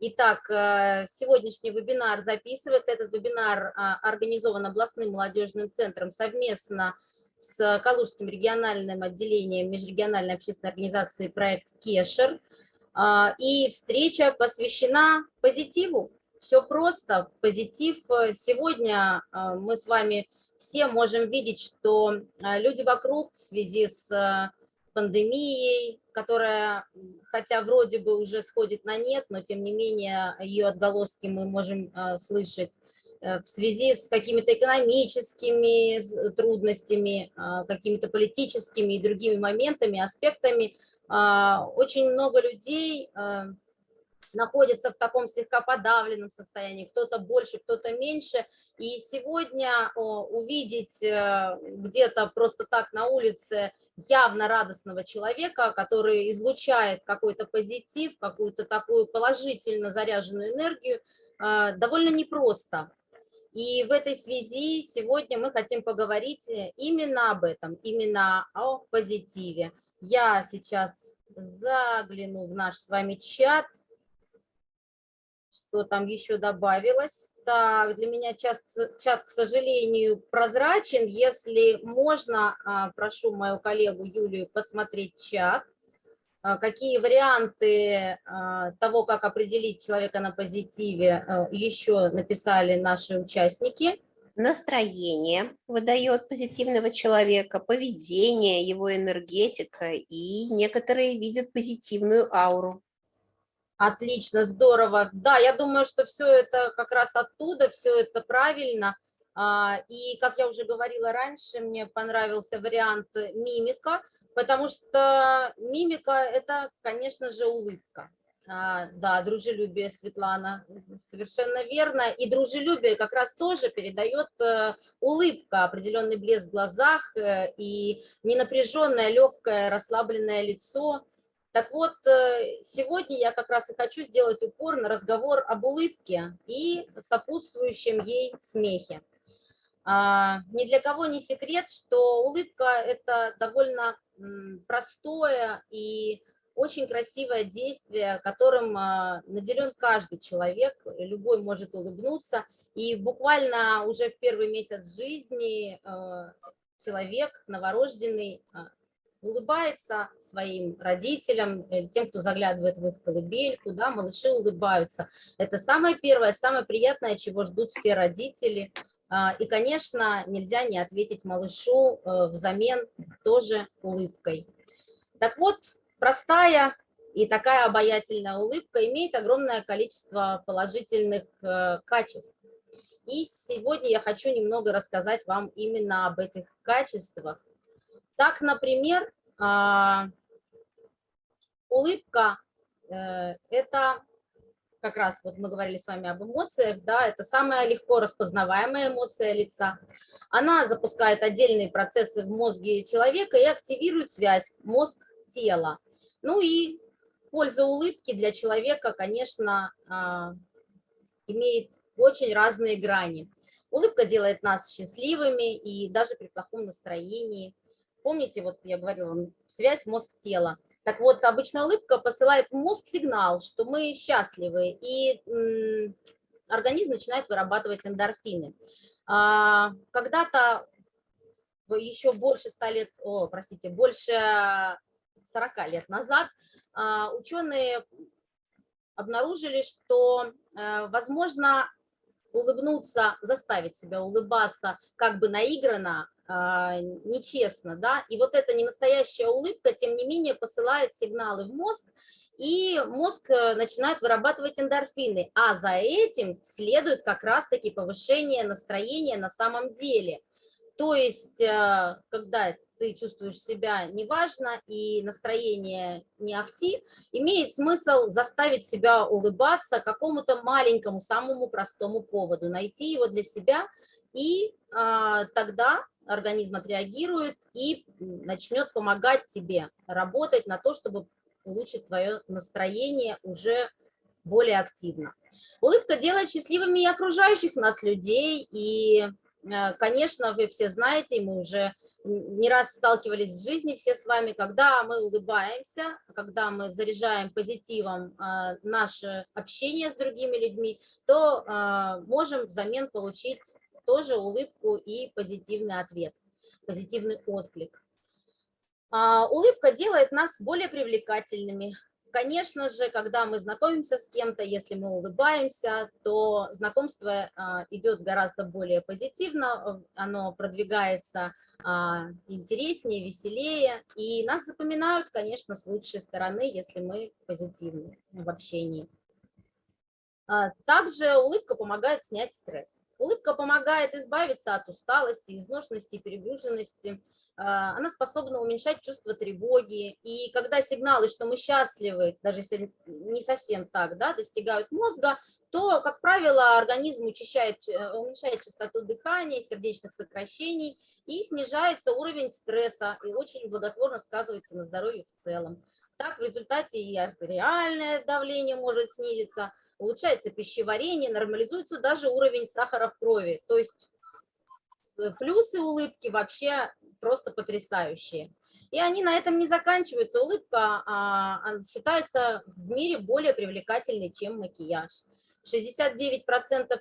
Итак, э, сегодняшний вебинар записывается. Этот вебинар а, организован областным молодежным центром совместно с Калужским региональным отделением межрегиональной общественной организации проект Кешер. А, и встреча посвящена позитиву. Все просто, позитив. Сегодня а, мы с вами все можем видеть, что люди вокруг в связи с пандемией, которая, хотя вроде бы уже сходит на нет, но тем не менее ее отголоски мы можем э, слышать э, в связи с какими-то экономическими трудностями, э, какими-то политическими и другими моментами, аспектами. Очень много людей находятся в таком слегка подавленном состоянии, кто-то больше, кто-то меньше. И сегодня увидеть где-то просто так на улице явно радостного человека, который излучает какой-то позитив, какую-то такую положительно заряженную энергию, а, довольно непросто. И в этой связи сегодня мы хотим поговорить э, именно об этом, именно о позитиве. Я сейчас загляну в наш с вами чат – что там еще добавилось. Так, для меня чат, чат, к сожалению, прозрачен. Если можно, а, прошу мою коллегу Юлию посмотреть чат. А, какие варианты а, того, как определить человека на позитиве, еще написали наши участники. Настроение выдает позитивного человека, поведение, его энергетика, и некоторые видят позитивную ауру. Отлично, здорово. Да, я думаю, что все это как раз оттуда, все это правильно. А, и, как я уже говорила раньше, мне понравился вариант мимика, потому что мимика – это, конечно же, улыбка. А, да, дружелюбие, Светлана, совершенно верно. И дружелюбие как раз тоже передает э, улыбка, определенный блеск в глазах э, и ненапряженное, легкое, расслабленное лицо – так вот, э, сегодня я как раз и хочу сделать упор на разговор об улыбке и сопутствующем ей смехе. А, ни для кого не секрет, что улыбка – это довольно простое и очень красивое действие, которым а, наделен каждый человек, любой может улыбнуться. И буквально уже в первый месяц жизни э, человек новорожденный а, улыбается своим родителям, тем, кто заглядывает в их колыбельку, да, малыши улыбаются. Это самое первое, самое приятное, чего ждут все родители. А, и, конечно, нельзя не ответить малышу э, взамен тоже улыбкой. Так вот, простая и такая обаятельная улыбка имеет огромное количество положительных э, качеств. И сегодня я хочу немного рассказать вам именно об этих качествах, так, например, а, улыбка э, – это как раз вот мы говорили с вами об эмоциях, да, это самая легко распознаваемая эмоция лица. Она запускает отдельные процессы в мозге человека и активирует связь мозг-тело. Ну и польза улыбки для человека, конечно, а, имеет очень разные грани. Улыбка делает нас счастливыми и даже при плохом настроении. Помните, вот я говорила вам, связь мозг-тело. Так вот, обычная улыбка посылает в мозг сигнал, что мы счастливы, и организм начинает вырабатывать эндорфины. А, когда-то еще больше 100 лет, о, простите, больше 40 лет назад а, ученые обнаружили, что, э, возможно, улыбнуться, заставить себя улыбаться как бы наигранно, а, нечестно, да, и вот эта ненастоящая улыбка, тем не менее, посылает сигналы в мозг, и мозг э, начинает вырабатывать эндорфины, а за этим следует как раз-таки повышение настроения на самом деле. То есть, э, когда ты чувствуешь себя неважно и настроение не ахти, имеет смысл заставить себя улыбаться какому-то маленькому, самому простому поводу, найти его для себя, и а, тогда организм отреагирует и начнет помогать тебе работать на то, чтобы улучшить твое настроение уже более активно. Улыбка делает счастливыми и окружающих нас людей, и Э, конечно, вы все знаете, мы уже не раз сталкивались в жизни все с вами, когда мы улыбаемся, когда мы заряжаем позитивом э, наше общение с другими людьми, то э, можем взамен получить тоже улыбку и позитивный ответ, позитивный отклик. А, улыбка делает нас более привлекательными, Конечно же, когда мы знакомимся с кем-то, если мы улыбаемся, то знакомство а, идет гораздо более позитивно, оно продвигается а, интереснее, веселее, и нас запоминают, конечно, с лучшей стороны, если мы позитивны в общении. А, также улыбка помогает снять стресс. Улыбка помогает избавиться от усталости, изношенности, перегруженности, а, она способна уменьшать чувство тревоги. И когда сигналы, что мы счастливы, даже если не совсем так, да, достигают мозга, то, как правило, организм учащает, э, уменьшает частоту дыхания, сердечных сокращений и снижается уровень стресса, и очень благотворно сказывается на здоровье в целом. Так, в результате и артериальное давление может снизиться, улучшается пищеварение, нормализуется даже уровень сахара в крови. То есть э, плюсы улыбки вообще просто потрясающие. И они на этом не заканчиваются. Улыбка а, считается в мире более привлекательной, чем макияж. 69%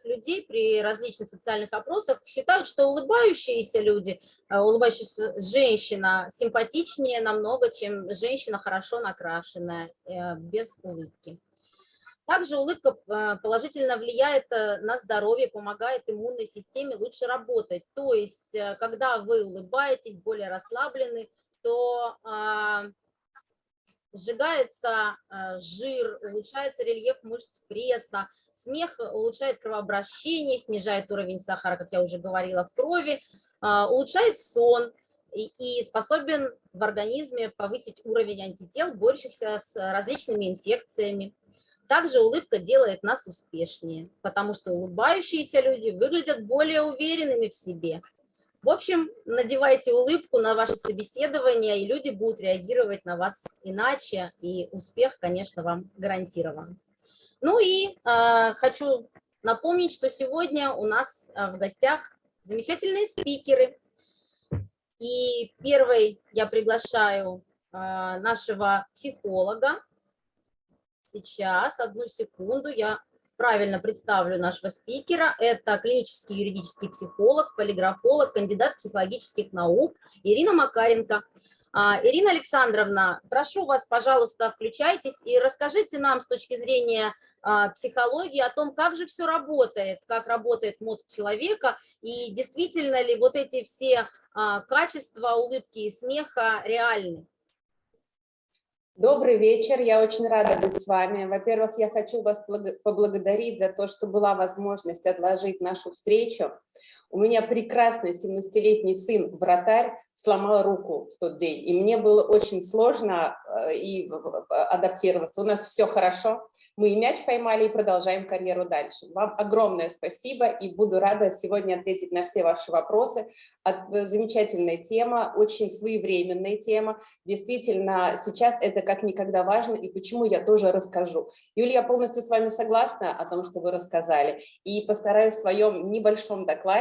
людей при различных социальных опросах считают, что улыбающиеся люди, а, улыбающаяся женщина симпатичнее намного, чем женщина хорошо накрашенная, э, без улыбки. Также улыбка а, положительно влияет э, на здоровье, помогает иммунной системе лучше работать. То есть, э, когда вы улыбаетесь, более расслаблены, то а, сжигается а, жир, улучшается рельеф мышц пресса, смех улучшает кровообращение, снижает уровень сахара, как я уже говорила, в крови, улучшает сон и способен в организме повысить уровень антител, борющихся с различными инфекциями. Также улыбка делает нас успешнее, потому что улыбающиеся люди выглядят более уверенными в себе. В общем, надевайте улыбку на ваше собеседование, и люди будут реагировать на вас иначе, и успех, конечно, вам гарантирован. Ну и э, хочу напомнить, что сегодня у нас э, в гостях замечательные спикеры. И первый я приглашаю э, нашего психолога, Сейчас, одну секунду, я правильно представлю нашего спикера. Это клинический юридический психолог, полиграфолог, кандидат психологических наук Ирина Макаренко. А, Ирина Александровна, прошу вас, пожалуйста, включайтесь и расскажите нам с точки зрения а, психологии о том, как же все работает, как работает мозг человека, и действительно ли вот эти все а, качества улыбки и смеха реальны. Добрый вечер, я очень рада быть с вами. Во-первых, я хочу вас поблагодарить за то, что была возможность отложить нашу встречу. У меня прекрасный 17-летний сын, вратарь, сломал руку в тот день, и мне было очень сложно э, и адаптироваться. У нас все хорошо, мы и мяч поймали, и продолжаем карьеру дальше. Вам огромное спасибо, и буду рада сегодня ответить на все ваши вопросы. Э, замечательная тема, очень своевременная тема. Действительно, сейчас это как никогда важно, и почему я тоже расскажу. Юлия, я полностью с вами согласна о том, что вы рассказали, и постараюсь в своем небольшом докладе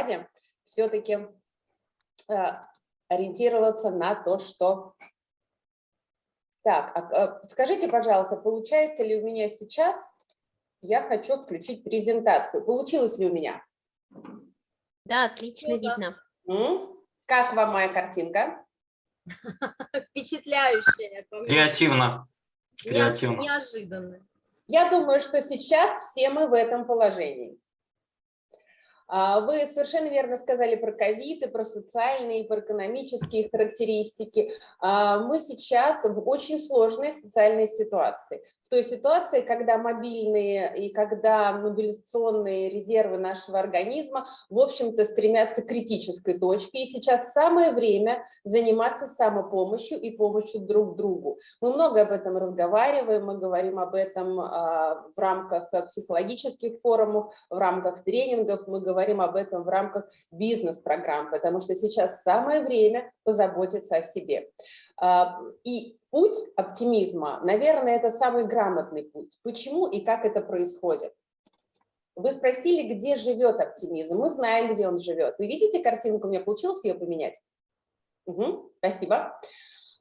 все-таки э, ориентироваться на то, что так, а, а, скажите, пожалуйста, получается ли у меня сейчас, я хочу включить презентацию. Получилось ли у меня? Да, отлично ну, видно. Как вам моя картинка? Впечатляющая. Креативно. Креативно. Неожиданно. Я думаю, что сейчас все мы в этом положении. А, вы совершенно верно сказали про ковид и про социальные, и про экономические характеристики. А, мы сейчас в очень сложной социальной ситуации той ситуации, когда мобильные и когда мобилизационные резервы нашего организма, в общем-то, стремятся к критической точке. И сейчас самое время заниматься самопомощью и помощью друг другу. Мы много об этом разговариваем, мы говорим об этом а, в рамках психологических форумов, в рамках тренингов, мы говорим об этом в рамках бизнес-программ, потому что сейчас самое время позаботиться о себе. А, и путь оптимизма, наверное, это самый грамотный путь. Почему и как это происходит? Вы спросили, где живет оптимизм. Мы знаем, где он живет. Вы видите картинку? У меня получилось ее поменять? Угу, спасибо.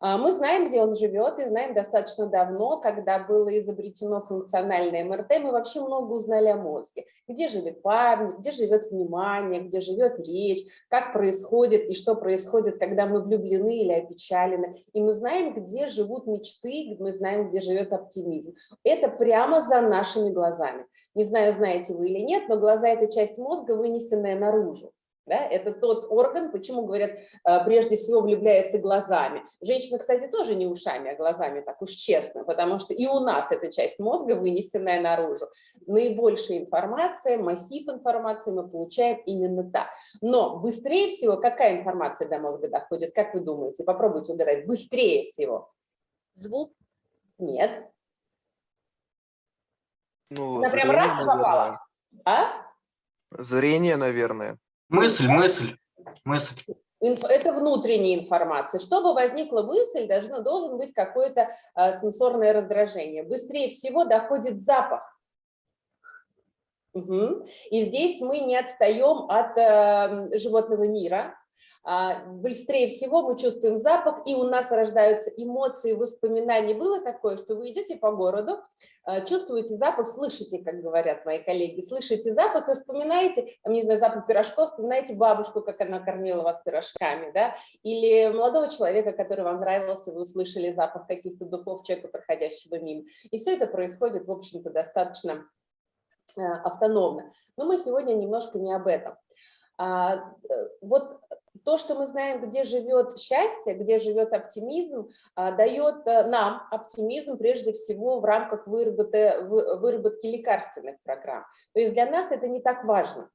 А, Мы знаем, где он живет, и знаем достаточно давно, когда было изобретено функциональное МРТ, мы вообще много узнали о мозге. Где живет память, где живет внимание, где живет речь, как происходит и что происходит, когда мы влюблены или опечалены. И мы знаем, где живут мечты, мы знаем, где живет оптимизм. Это прямо за нашими глазами. Не знаю, знаете вы или нет, но глаза – это часть мозга, вынесенная наружу. Да, это тот орган, почему говорят, э, прежде всего влюбляется глазами. Женщина, кстати, тоже не ушами, а глазами, так уж честно, потому что и у нас эта часть мозга вынесенная наружу. Наибольшая информация, массив информации мы получаем именно так. Но быстрее всего, какая информация до мозга доходит, как вы думаете? Попробуйте угадать. Быстрее всего. Звук, Нет. Ну, Она прям раз и попала. А? Зрение, наверное. Мысль, мысль, мысль. Это внутренняя информация. Чтобы возникла мысль, должно, должен быть какое-то а, сенсорное раздражение. Быстрее всего доходит запах. Мгм. И здесь мы не отстаем от э, животного мира. А, Быстрее всего мы чувствуем запах, и у нас рождаются эмоции, воспоминания. Было такое, что вы идете по городу, э, чувствуете запах, слышите, как говорят мои коллеги, слышите запах и вспоминаете, там, не знаю, запах пирожков, вспоминаете бабушку, как она кормила вас пирожками, да, или молодого человека, который вам нравился, вы услышали запах каких-то духов человека, проходящего мимо. И все это происходит, в общем-то, достаточно э, автономно. Но мы сегодня немножко не об этом. А, э, Вот то, что мы знаем, где живет счастье, где живет оптимизм, а, дает э, нам оптимизм прежде всего в рамках выработы- вы- выработки лекарственных программ. То есть для нас это не так важно.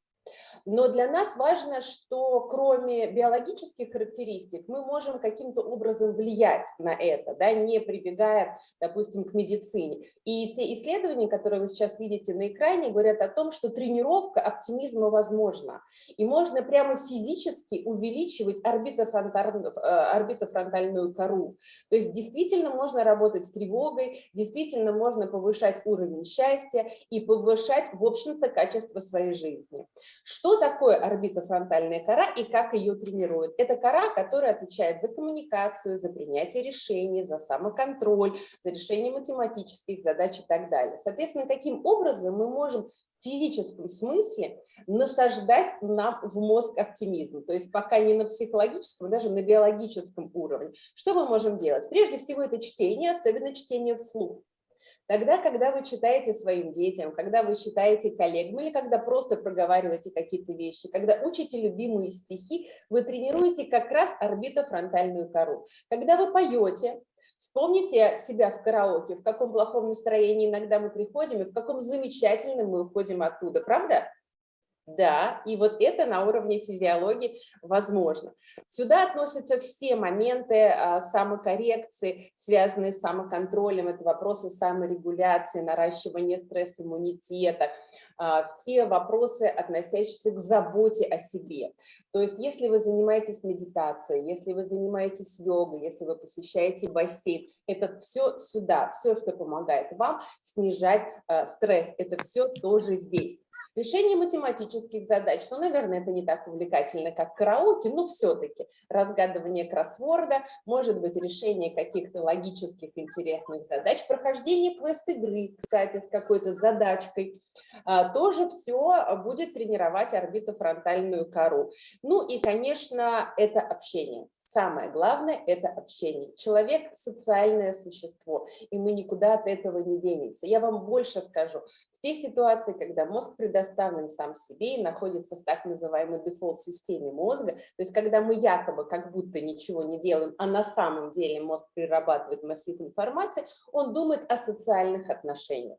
Но для нас важно, что кроме биологических характеристик мы можем каким-то образом влиять на это, да, не прибегая, допустим, к медицине. И те исследования, которые вы сейчас видите на экране, говорят о том, что тренировка оптимизма возможна. И можно прямо физически увеличивать орбитофронтальную, э, орбитофронтальную кору. То есть действительно можно работать с тревогой, действительно можно повышать уровень счастья и повышать, в общем-то, качество своей жизни. Что такое орбитофронтальная кора и как ее тренируют? Это кора, которая отвечает за коммуникацию, за принятие решений, за самоконтроль, за решение математических задач и так далее. Соответственно, таким образом мы можем в физическом смысле насаждать нам в мозг оптимизм. То есть пока не на психологическом, даже на биологическом уровне. Что мы можем делать? Прежде всего это чтение, особенно чтение вслух. Тогда, когда вы читаете своим детям, когда вы читаете коллегам или когда просто проговариваете какие-то вещи, когда учите любимые стихи, вы тренируете как раз орбитофронтальную кору. Когда вы поете, вспомните себя в караоке, в каком плохом настроении иногда мы приходим и в каком замечательном мы уходим оттуда, правда? Да, и вот это на уровне физиологии возможно. Сюда относятся все моменты а, самокоррекции, связанные с самоконтролем, это вопросы саморегуляции, наращивания стресс-иммунитета, а, все вопросы, относящиеся к заботе о себе. То есть если вы занимаетесь медитацией, если вы занимаетесь йогой, если вы посещаете бассейн, это все сюда, все, что помогает вам снижать а, стресс, это все тоже здесь. Решение математических задач, ну, наверное, это не так увлекательно, как караоке, но все-таки разгадывание кроссворда, может быть, решение каких-то логических интересных задач, прохождение квест-игры, кстати, с какой-то задачкой, а, тоже все будет тренировать орбитофронтальную кору. Ну и, конечно, это общение. Самое главное – это общение. Человек – социальное существо, и мы никуда от этого не денемся. Я вам больше скажу. В те ситуации, когда мозг предоставлен сам себе и находится в так называемой дефолт-системе мозга, то есть когда мы якобы как будто ничего не делаем, а на самом деле мозг перерабатывает массив информации, он думает о социальных отношениях.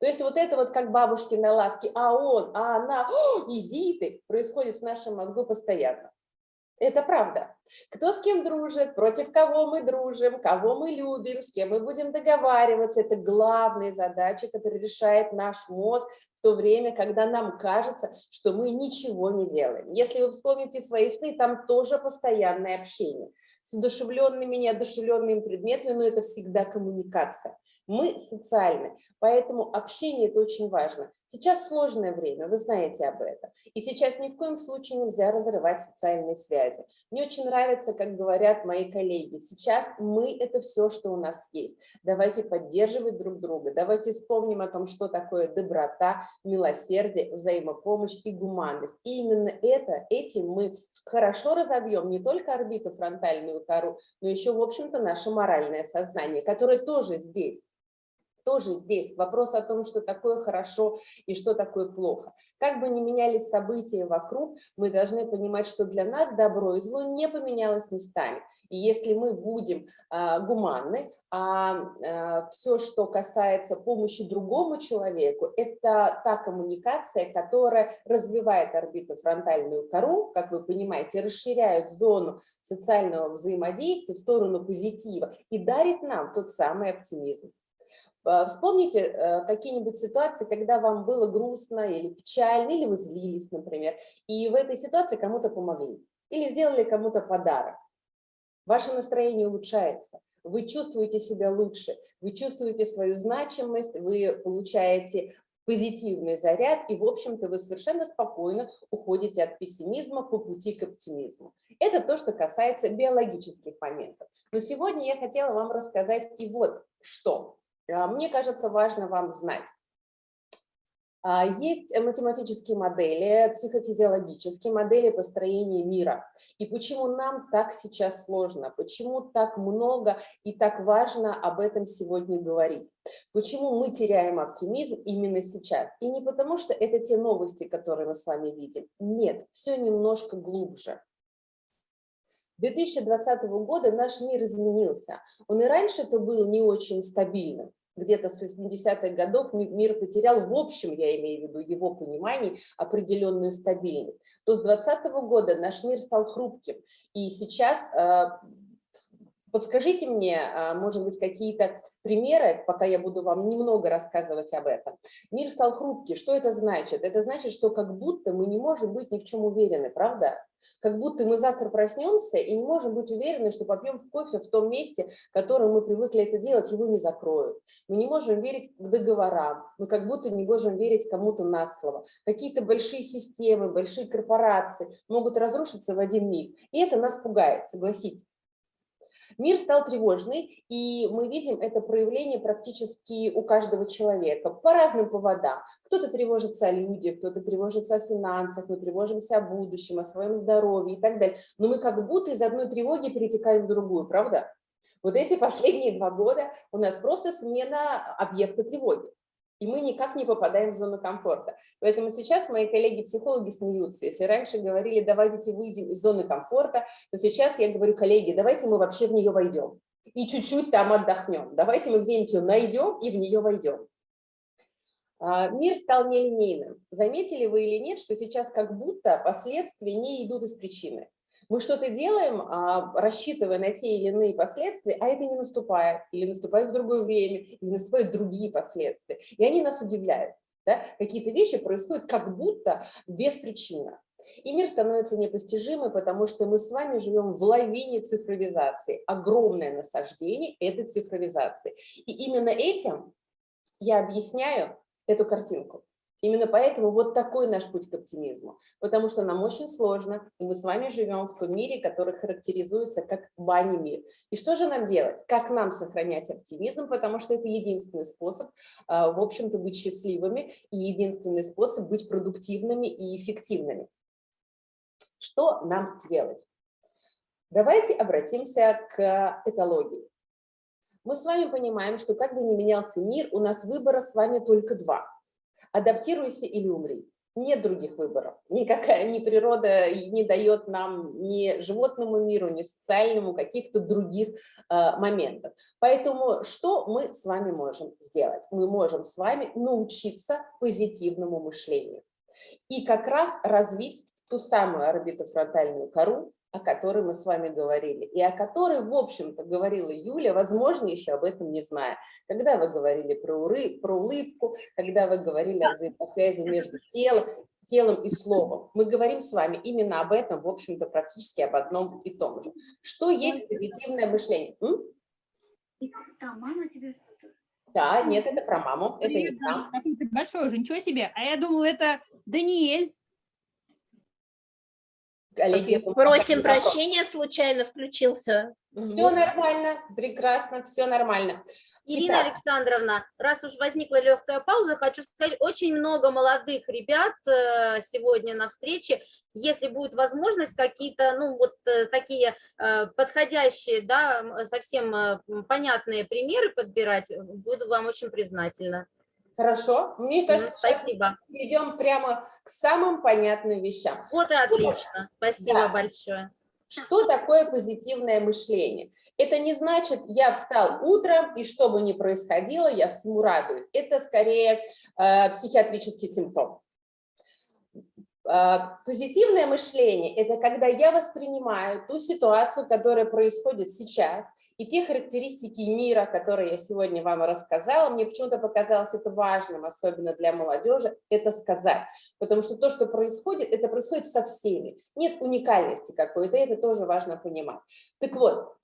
То есть вот это вот как бабушки на лавке, а он, а она, «О, иди ты, происходит в нашем мозгу постоянно. Это правда. Кто с кем дружит, против кого мы дружим, кого мы любим, с кем мы будем договариваться. Это главные задачи, которые решает наш мозг в то время, когда нам кажется, что мы ничего не делаем. Если вы вспомните свои сны, там тоже постоянное общение. С одушевленными, неодушевленными предметами, но это всегда коммуникация. Мы социальны, поэтому общение – это очень важно. Сейчас сложное время, вы знаете об этом. И сейчас ни в коем случае нельзя разрывать социальные связи. Мне очень нравится, как говорят мои коллеги, сейчас мы – это все, что у нас есть. Давайте поддерживать друг друга, давайте вспомним о том, что такое доброта, милосердие, взаимопомощь и гуманность. И именно это, этим мы хорошо разобьем не только орбиту фронтальную кору, но еще, в общем-то, наше моральное сознание, которое тоже здесь тоже здесь вопрос о том, что такое хорошо и что такое плохо. Как бы ни менялись события вокруг, мы должны понимать, что для нас добро и зло не поменялось местами. И если мы будем а, гуманны, а, а все, что касается помощи другому человеку, это та коммуникация, которая развивает орбитофронтальную кору, как вы понимаете, расширяет зону социального взаимодействия в сторону позитива и дарит нам тот самый оптимизм. А, вспомните э, какие-нибудь ситуации, когда вам было грустно или печально, или вы злились, например, и в этой ситуации кому-то помогли, или сделали кому-то подарок. Ваше настроение улучшается, вы чувствуете себя лучше, вы чувствуете свою значимость, вы получаете позитивный заряд, и, в общем-то, вы совершенно спокойно уходите от пессимизма по пути к оптимизму. Это то, что касается биологических моментов. Но сегодня я хотела вам рассказать и вот что. А, мне кажется, важно вам знать. А, есть математические модели, психофизиологические модели построения мира. И почему нам так сейчас сложно, почему так много и так важно об этом сегодня говорить. Почему мы теряем оптимизм именно сейчас. И не потому, что это те новости, которые мы с вами видим. Нет, все немножко глубже. 2020 года наш мир изменился. Он и раньше-то был не очень стабильным. Где-то с 80-х годов мир потерял, в общем, я имею в виду его понимание, определенную стабильность. То с 2020 года наш мир стал хрупким. И сейчас э, Подскажите мне, а, может быть, какие-то примеры, пока я буду вам немного рассказывать об этом. Мир стал хрупкий. Что это значит? Это значит, что как будто мы не можем быть ни в чем уверены, правда? Как будто мы завтра проснемся и не можем быть уверены, что попьем кофе в том месте, в котором мы привыкли это делать, его не закроют. Мы не можем верить к договорам, мы как будто не можем верить кому-то на слово. Какие-то большие системы, большие корпорации могут разрушиться в один миг. И это нас пугает, согласитесь. Мир стал тревожный, и мы видим это проявление практически у каждого человека по разным поводам. Кто-то тревожится о людях, кто-то тревожится о финансах, мы тревожимся о будущем, о своем здоровье и так далее. Но мы как будто из одной тревоги перетекаем в другую, правда? Вот эти последние два года у нас просто смена объекта тревоги и мы никак не попадаем в зону комфорта. Поэтому сейчас мои коллеги-психологи смеются. Если раньше говорили, давайте выйдем из зоны комфорта, то сейчас я говорю, коллеги, давайте мы вообще в нее войдем и чуть-чуть там отдохнем. Давайте мы где-нибудь ее найдем и в нее войдем. А, мир стал нелинейным. Заметили вы или нет, что сейчас как будто последствия не идут из причины. Мы что-то делаем, а, рассчитывая на те или иные последствия, а это не наступает, или наступает в другое время, или наступают другие последствия. И они нас удивляют. Да? Какие-то вещи происходят как будто без причины. И мир становится непостижимым, потому что мы с вами живем в лавине цифровизации. Огромное насаждение этой цифровизации. И именно этим я объясняю эту картинку. Именно поэтому вот такой наш путь к оптимизму, потому что нам очень сложно, и мы с вами живем в том мире, который характеризуется как бани мир. И что же нам делать? Как нам сохранять оптимизм, потому что это единственный способ, а, в общем-то, быть счастливыми и единственный способ быть продуктивными и эффективными. Что нам делать? Давайте обратимся к этологии. Мы с вами понимаем, что как бы ни менялся мир, у нас выбора с вами только два – адаптируйся или умри. Нет других выборов. Никакая ни природа не дает нам ни животному миру, ни социальному каких-то других э, моментов. Поэтому что мы с вами можем сделать? Мы можем с вами научиться позитивному мышлению. И как раз развить ту самую орбитофронтальную кору, о которой мы с вами говорили, и о которой, в общем-то, говорила Юля, возможно, еще об этом не зная. Когда вы говорили про, уры, про улыбку, когда вы говорили о взаимосвязи между телом, телом и словом. Мы говорим с вами именно об этом, в общем-то, практически об одном и том же. Что есть позитивное мышление? М? Да, мама тебе... Да, нет, это про маму, это не Привет, там. Какой ты большой уже, ничего себе. А я думала, это Даниэль. Коллеги, Просим прощения, случайно включился. Все нормально, прекрасно, все нормально. Ирина Итак. Александровна, раз уж возникла легкая пауза, хочу сказать, очень много молодых ребят э, сегодня на встрече. Если будет возможность, какие-то, ну, вот э, такие э, подходящие, да, совсем понятные примеры подбирать, буду вам очень признательна. Хорошо, мне кажется, Спасибо. перейдем прямо к самым понятным вещам. Вот и отлично. Спасибо Да. большое. Что такое позитивное мышление? Это не значит, я встал утром, и что бы ни происходило, я всему радуюсь. Это скорее э, психиатрический симптом. Э, позитивное мышление – это когда я воспринимаю ту ситуацию, которая происходит сейчас, и те характеристики мира, которые я сегодня вам рассказала, мне почему-то показалось это важным, особенно для молодежи, это сказать. Потому что то, что происходит, это происходит со всеми. Нет уникальности какой-то, это тоже важно понимать. Так вот,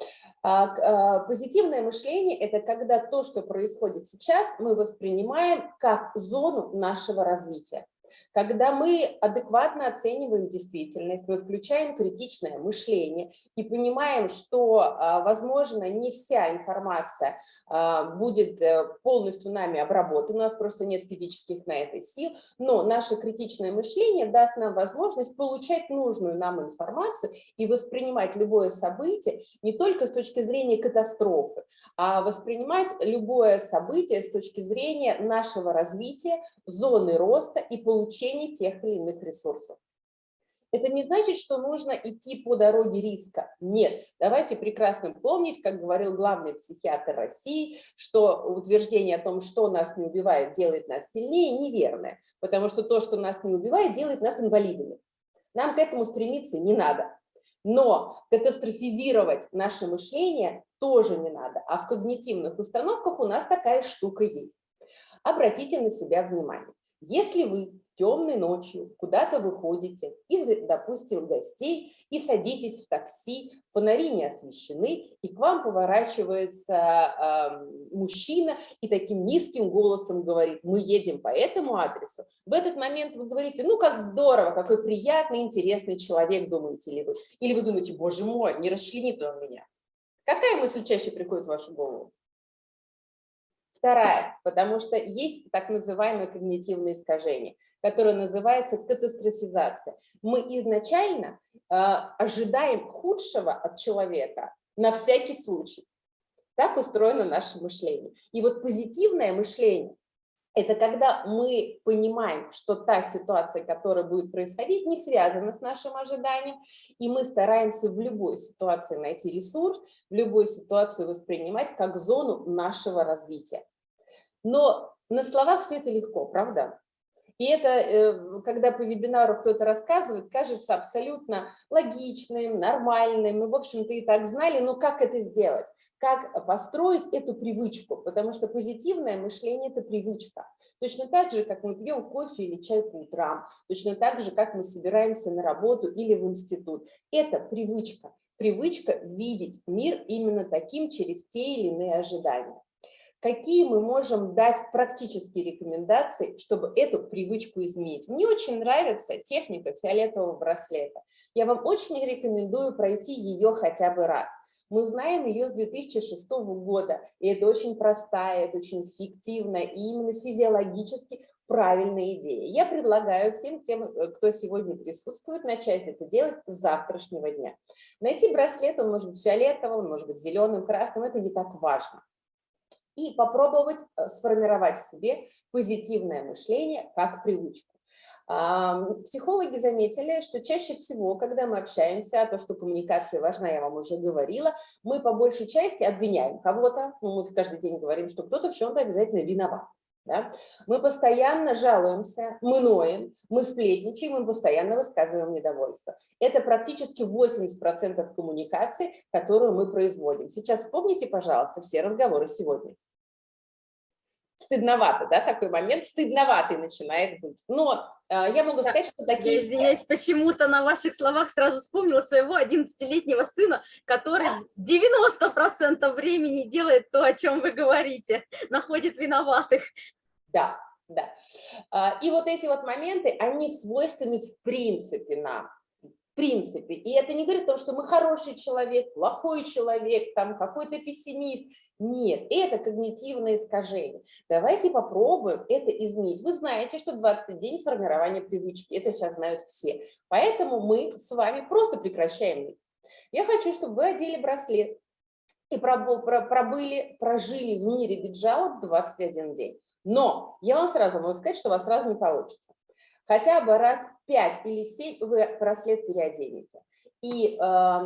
а, а, позитивное мышление – это когда то, что происходит сейчас, мы воспринимаем как зону нашего развития. Когда мы адекватно оцениваем действительность, мы включаем критичное мышление и понимаем, что, а, возможно, не вся информация а, будет э, полностью нами обработана, у нас просто нет физических на это сил, но наше критичное мышление даст нам возможность получать нужную нам информацию и воспринимать любое событие не только с точки зрения катастрофы, а воспринимать любое событие с точки зрения нашего развития, зоны роста и получения тех или иных ресурсов. Это не значит, что нужно идти по дороге риска. Нет, давайте прекрасно помнить, как говорил главный психиатр России, что утверждение о том, что нас не убивает, делает нас сильнее, неверное, потому что то, что нас не убивает, делает нас инвалидами. Нам к этому стремиться не надо. Но катастрофизировать наше мышление тоже не надо. А в когнитивных установках у нас такая штука есть. Обратите на себя внимание. Если вы темной ночью куда-то выходите из, допустим, гостей и садитесь в такси, фонари не освещены, и к вам поворачивается э, мужчина и таким низким голосом говорит, мы едем по этому адресу, в этот момент вы говорите, ну как здорово, какой приятный, интересный человек, думаете ли вы. Или вы думаете, боже мой, не расчленит он меня. Какая мысль чаще приходит в вашу голову? Вторая, потому что есть так называемое когнитивное искажение, которое называется катастрофизация. Мы изначально э, ожидаем худшего от человека на всякий случай. Так устроено наше мышление. И вот позитивное мышление – это когда мы понимаем, что та ситуация, которая будет происходить, не связана с нашим ожиданием, и мы стараемся в любой ситуации найти ресурс, в любой ситуации воспринимать как зону нашего развития. Но на словах все это легко, правда? И это, э, когда по вебинару кто-то рассказывает, кажется абсолютно логичным, нормальным. Мы, в общем-то, и так знали, но как это сделать? Как построить эту привычку? Потому что позитивное мышление – это привычка. Точно так же, как мы пьем кофе или чай по утрам, точно так же, как мы собираемся на работу или в институт. Это привычка. Привычка видеть мир именно таким через те или иные ожидания. Какие мы можем дать практические рекомендации, чтобы эту привычку изменить? Мне очень нравится техника фиолетового браслета. Я вам очень рекомендую пройти ее хотя бы раз. Мы знаем ее с 2006 года, и это очень простая, это очень эффективная и именно физиологически правильная идея. Я предлагаю всем тем, э, кто сегодня присутствует, начать это делать с завтрашнего дня. Найти браслет, он может быть фиолетовым, он может быть зеленым, красным, это не так важно и попробовать э, сформировать в себе позитивное мышление как привычку. Психологи заметили, что чаще всего, когда мы общаемся, то, что коммуникация важна, я вам уже говорила, мы по большей части обвиняем кого-то, ну, мы каждый день говорим, что кто-то в чем-то обязательно виноват. Да? Мы постоянно жалуемся, мы ноем, мы сплетничаем, мы постоянно высказываем недовольство. Это практически 80% коммуникации, которую мы производим. Сейчас вспомните, пожалуйста, все разговоры сегодня. Стыдновато, да, такой момент, стыдноватый начинает быть. Но э, я могу сказать, что Я такие... извиняюсь, почему-то на ваших словах сразу вспомнила своего 11-летнего сына, который 90% времени делает то, о чем вы говорите, находит виноватых. Да, да. А, И вот эти вот моменты, они свойственны в принципе нам. В принципе. И это не говорит о том, что мы хороший человек, плохой человек, там какой-то пессимист. Нет, это когнитивное искажение. Давайте попробуем это изменить. Вы знаете, что 20 день формирования привычки. Это сейчас знают все. Поэтому мы с вами просто прекращаем ныть. Я хочу, чтобы вы одели браслет и пробыли, прожили в мире биджаут 21 день. Но я вам сразу могу сказать, что у вас сразу не получится. Хотя бы раз 5 или 7 вы браслет переоденете. И э,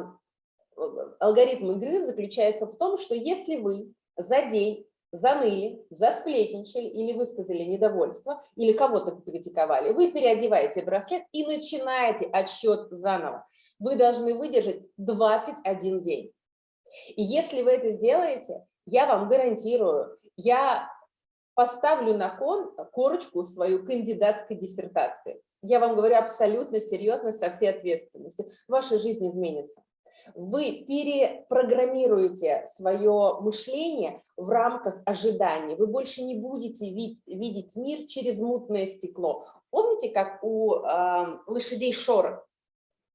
алгоритм игры заключается в том, что если вы за день заныли, засплетничали или высказали недовольство, или кого-то покритиковали, вы переодеваете браслет и начинаете отсчет заново. Вы должны выдержать 21 день. И если вы это сделаете, я вам гарантирую, я поставлю на кон корочку свою кандидатской диссертации. Я вам говорю абсолютно серьезно, со всей ответственностью. Ваша жизнь изменится. Вы перепрограммируете свое мышление в рамках ожиданий. Вы больше не будете видеть, видеть мир через мутное стекло. Помните, как у э, лошадей шоры?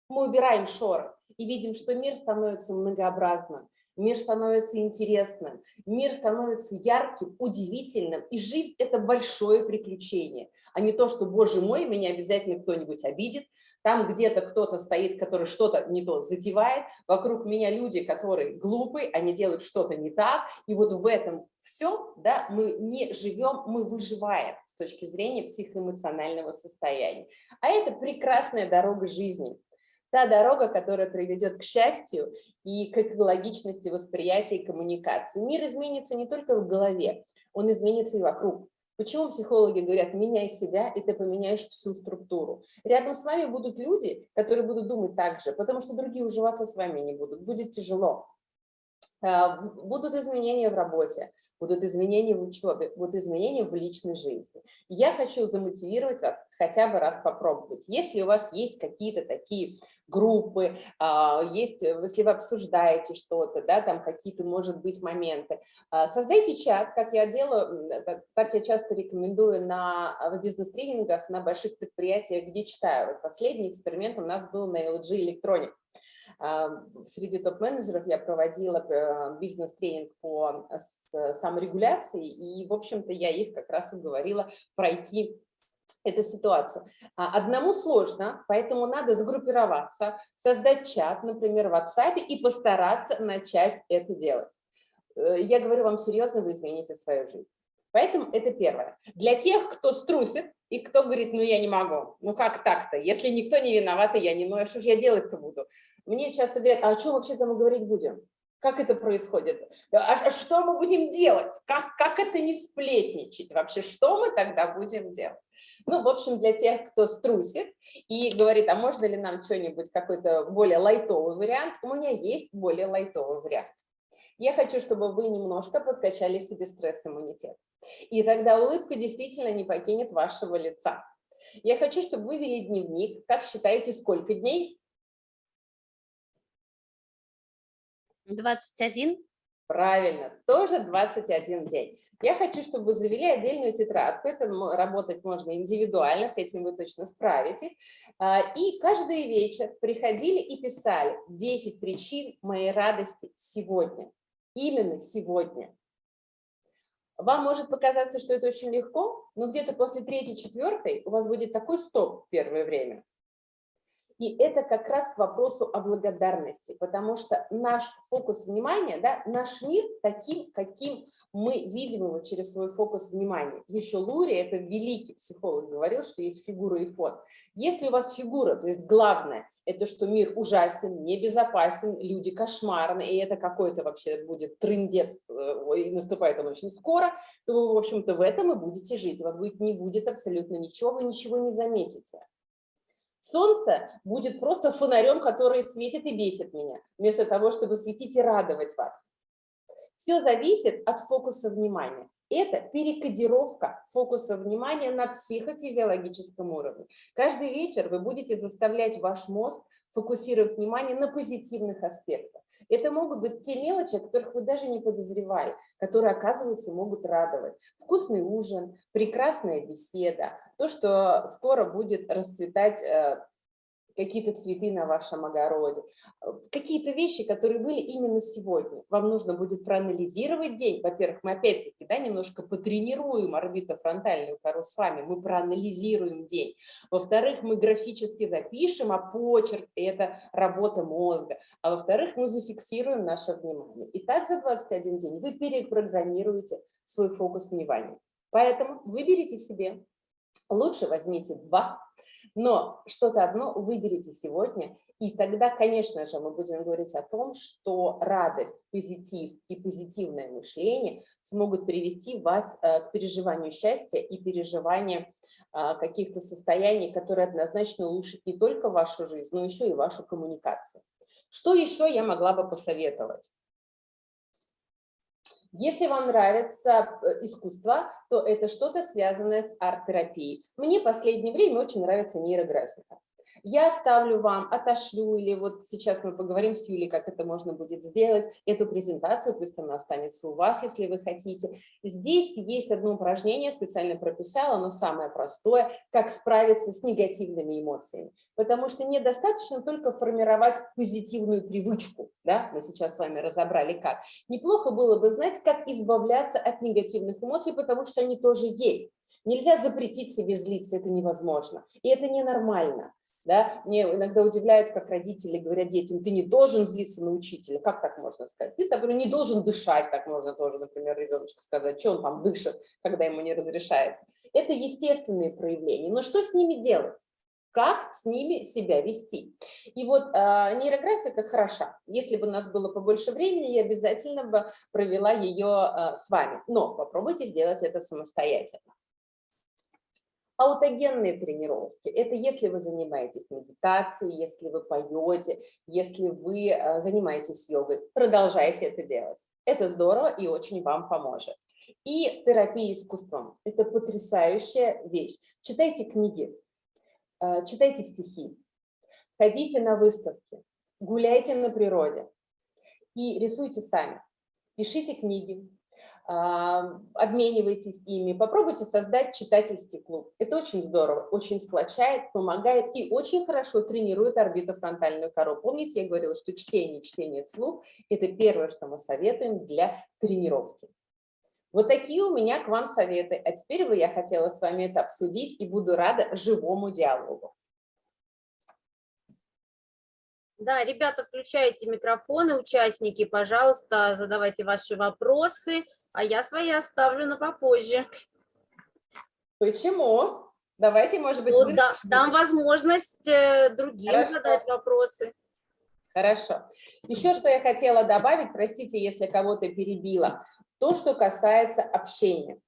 Мы убираем шоры и видим, что мир становится многообразным, мир становится интересным, мир становится ярким, удивительным, и жизнь – это большое приключение, а не то, что, боже мой, меня обязательно кто-нибудь обидит, там где-то кто-то стоит, который что-то не то затевает, вокруг меня люди, которые глупые, они делают что-то не так, и вот в этом все, да, мы не живем, мы выживаем с точки зрения психоэмоционального состояния. А это прекрасная дорога жизни та дорога, которая приведет к счастью и к экологичности восприятия и коммуникации. Мир изменится не только в голове, он изменится и вокруг. Почему психологи говорят, меняй себя, и ты поменяешь всю структуру? Рядом с вами будут люди, которые будут думать так же, потому что другие уживаться с вами не будут, будет тяжело. А, Будут изменения в работе, будут изменения в учебе, будут изменения в личной жизни. Я хочу замотивировать вас хотя бы раз попробовать. Если у вас есть какие-то такие группы, а, есть, если вы обсуждаете что-то, да, там какие-то, может быть, моменты, а, создайте чат, как я делаю, так я часто рекомендую на в бизнес-тренингах на больших предприятиях, где читаю. Вот последний эксперимент у нас был на LG Electronic. А, Среди топ-менеджеров я проводила э, бизнес-тренинг по с- саморегуляции, и, в общем-то, я их как раз уговорила пройти эту ситуацию. А, Одному сложно, поэтому надо сгруппироваться, создать чат, например, в WhatsApp и постараться начать это делать. Э, Я говорю вам серьезно, вы измените свою жизнь. Поэтому это первое. Для тех, кто струсит и кто говорит, ну я не могу, ну как так-то, если никто не виноват, и я не, а что же я делать-то буду? Мне часто говорят, а о чем вообще-то мы говорить будем? Как это происходит? А а что мы будем делать? Как, как это не сплетничать вообще? Что мы тогда будем делать? Ну, в общем, для тех, кто струсит и говорит, а можно ли нам что-нибудь, какой-то более лайтовый вариант, у меня есть более лайтовый вариант. Я хочу, чтобы вы немножко подкачали себе стресс-иммунитет. И тогда улыбка действительно не покинет вашего лица. Я хочу, чтобы вы вели дневник. Как считаете, сколько дней? 21. Правильно, тоже 21 день. Я хочу, чтобы вы завели отдельную тетрадку. Это работать можно индивидуально, с этим вы точно справитесь. А, И каждый вечер приходили и писали 10 причин моей радости сегодня. Именно сегодня. Вам может показаться, что это очень легко, но где-то после третьей, четвертой у вас будет такой стоп первое время. И это как раз к вопросу о благодарности, потому что наш фокус внимания, да, наш мир таким, каким мы видим его через свой фокус внимания. Еще Лури, это великий психолог, говорил, что есть фигура и фон. Если у вас фигура, то есть главное, это что мир ужасен, небезопасен, люди кошмарны, и это какой-то вообще будет трындец, э, и наступает он очень скоро, то вы, в общем-то, в этом и будете жить. У вас будет, не будет абсолютно ничего, вы ничего не заметите. Солнце будет просто фонарем, который светит и бесит меня, вместо того, чтобы светить и радовать вас. Все зависит от фокуса внимания. Это перекодировка фокуса внимания на психофизиологическом уровне. Каждый вечер вы будете заставлять ваш мозг фокусировать внимание на позитивных аспектах. Это могут быть те мелочи, о которых вы даже не подозревали, которые, оказывается, могут радовать. Вкусный ужин, прекрасная беседа, то, что скоро будет расцветать э, какие-то цветы на вашем огороде, э, какие-то вещи, которые были именно сегодня. Вам нужно будет проанализировать день. Во-первых, мы опять-таки да, немножко потренируем орбитофронтальную кору с вами, мы проанализируем день. Во-вторых, мы графически запишем, а почерк – это работа мозга. А во-вторых, мы зафиксируем наше внимание. И так за 21 день вы перепрограммируете свой фокус внимания. Поэтому выберите себе, лучше возьмите два но что-то одно выберите сегодня, и тогда, конечно же, мы будем говорить о том, что радость, позитив и позитивное мышление смогут привести вас э, к переживанию счастья и переживанию а, каких-то состояний, которые однозначно улучшат не только вашу жизнь, но еще и вашу коммуникацию. Что еще я могла бы посоветовать? Если вам нравится э, искусство, то это что-то связанное с арт-терапией. Мне последнее время очень нравится нейрографика. Я оставлю вам, отошлю, или вот сейчас мы поговорим с Юлей, как это можно будет сделать, эту презентацию, пусть она останется у вас, если вы хотите. Здесь есть одно упражнение, специально прописала, оно самое простое, как справиться с негативными эмоциями. Потому что недостаточно только формировать позитивную привычку, да, мы сейчас с вами разобрали как. Неплохо было бы знать, как избавляться от негативных эмоций, потому что они тоже есть. Нельзя запретить себе злиться, это невозможно. И это ненормально. Да? Мне иногда удивляет, как родители говорят детям, ты не должен злиться на учителя. Как так можно сказать? Ты, например, не должен дышать, так можно тоже, например, ребеночку сказать, что он там дышит, когда ему не разрешается. Это естественные проявления. Но что с ними делать? как с ними себя вести. И вот э, нейрографика хороша. Если бы у нас было побольше времени, я обязательно бы провела ее э, с вами. Но попробуйте сделать это самостоятельно. Аутогенные тренировки – это если вы занимаетесь медитацией, если вы поете, если вы э, занимаетесь йогой, продолжайте это делать. Это здорово и очень вам поможет. И терапия искусством – это потрясающая вещь. Читайте книги, э, читайте стихи, ходите на выставки, гуляйте на природе и рисуйте сами. Пишите книги, обменивайтесь ими, попробуйте создать читательский клуб. Это очень здорово, очень сплочает, помогает и очень хорошо тренирует орбитофронтальную кору. Помните, я говорила, что чтение, чтение вслух – это первое, что мы советуем для тренировки. Вот такие у меня к вам советы. А теперь бы я хотела с вами это обсудить и буду рада живому диалогу. Да, ребята, включайте микрофоны, участники, пожалуйста, задавайте ваши вопросы а я свои оставлю на попозже. Почему? Давайте, может быть, ну, да, дам возможность э, другим Хорошо. задать вопросы. Хорошо. Еще что я хотела добавить, простите, если кого-то перебила. То, что касается общения.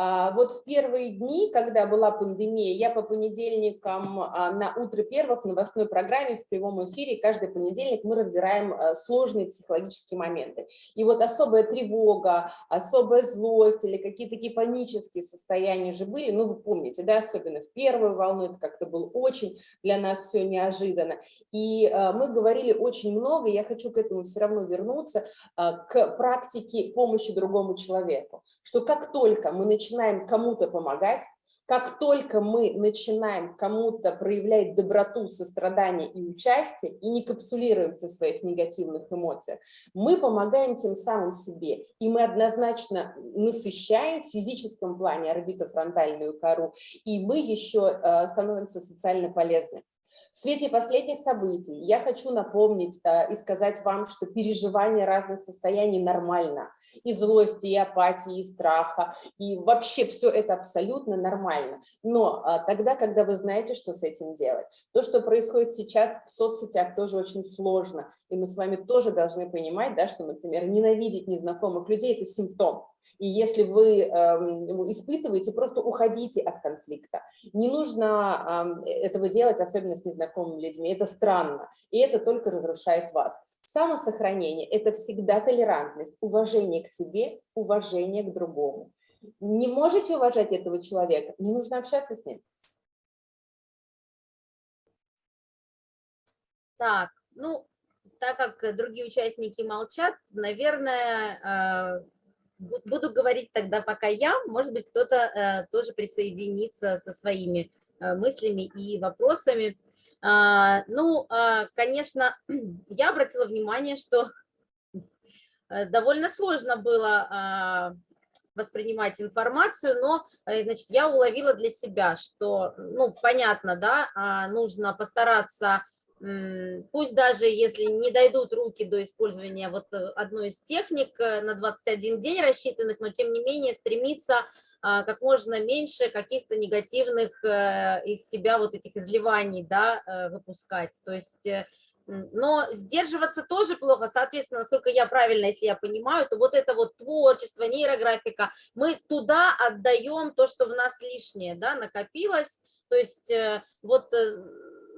А, вот в первые дни, когда была пандемия, я по понедельникам а, на утро первых в новостной программе в прямом эфире каждый понедельник мы разбираем а, сложные психологические моменты. И вот особая тревога, особая злость или какие-то такие панические состояния же были, ну вы помните, да, особенно в первую волну, это как-то было очень для нас все неожиданно. И мы говорили очень много, я хочу к этому все равно вернуться, к практике помощи другому человеку, что как только мы начинаем кому-то помогать, как только мы начинаем кому-то проявлять доброту, сострадание и участие, и не капсулируемся в своих негативных эмоциях, мы помогаем тем самым себе, и мы однозначно насыщаем в физическом плане орбитофронтальную кору, и мы еще э, становимся социально полезны. В свете последних событий я хочу напомнить э, и сказать вам, что переживание разных состояний нормально. И злости, и апатии, и страха, и вообще все это абсолютно нормально. Но э, тогда, когда вы знаете, что с этим делать. То, что происходит сейчас в соцсетях, тоже очень сложно. И мы с вами тоже должны понимать, да, что, например, ненавидеть незнакомых людей – это симптом. И если вы э, испытываете, просто уходите от конфликта. Не нужно э, этого делать, особенно с незнакомыми людьми. Это странно, и это только разрушает вас. Самосохранение – это всегда толерантность, уважение к себе, уважение к другому. Не можете уважать этого человека, не нужно общаться с ним. Так, ну, так как другие участники молчат, наверное, э, буду говорить тогда пока я, может быть, кто-то э, тоже присоединится со своими э, мыслями и вопросами. А, Ну, а, конечно, я обратила внимание, что э, довольно сложно было а, воспринимать информацию, но, э, значит, я уловила для себя, что, ну, понятно, да, нужно постараться пусть даже если не дойдут руки до использования вот э, одной из техник э, на 21 день рассчитанных, но тем не менее стремиться а, как можно меньше каких-то негативных э, из себя вот этих изливаний, да, выпускать. То есть, но сдерживаться тоже плохо, соответственно, насколько я правильно, если я понимаю, то вот это вот творчество, нейрографика, мы туда отдаем то, что в нас лишнее, да, накопилось, то есть вот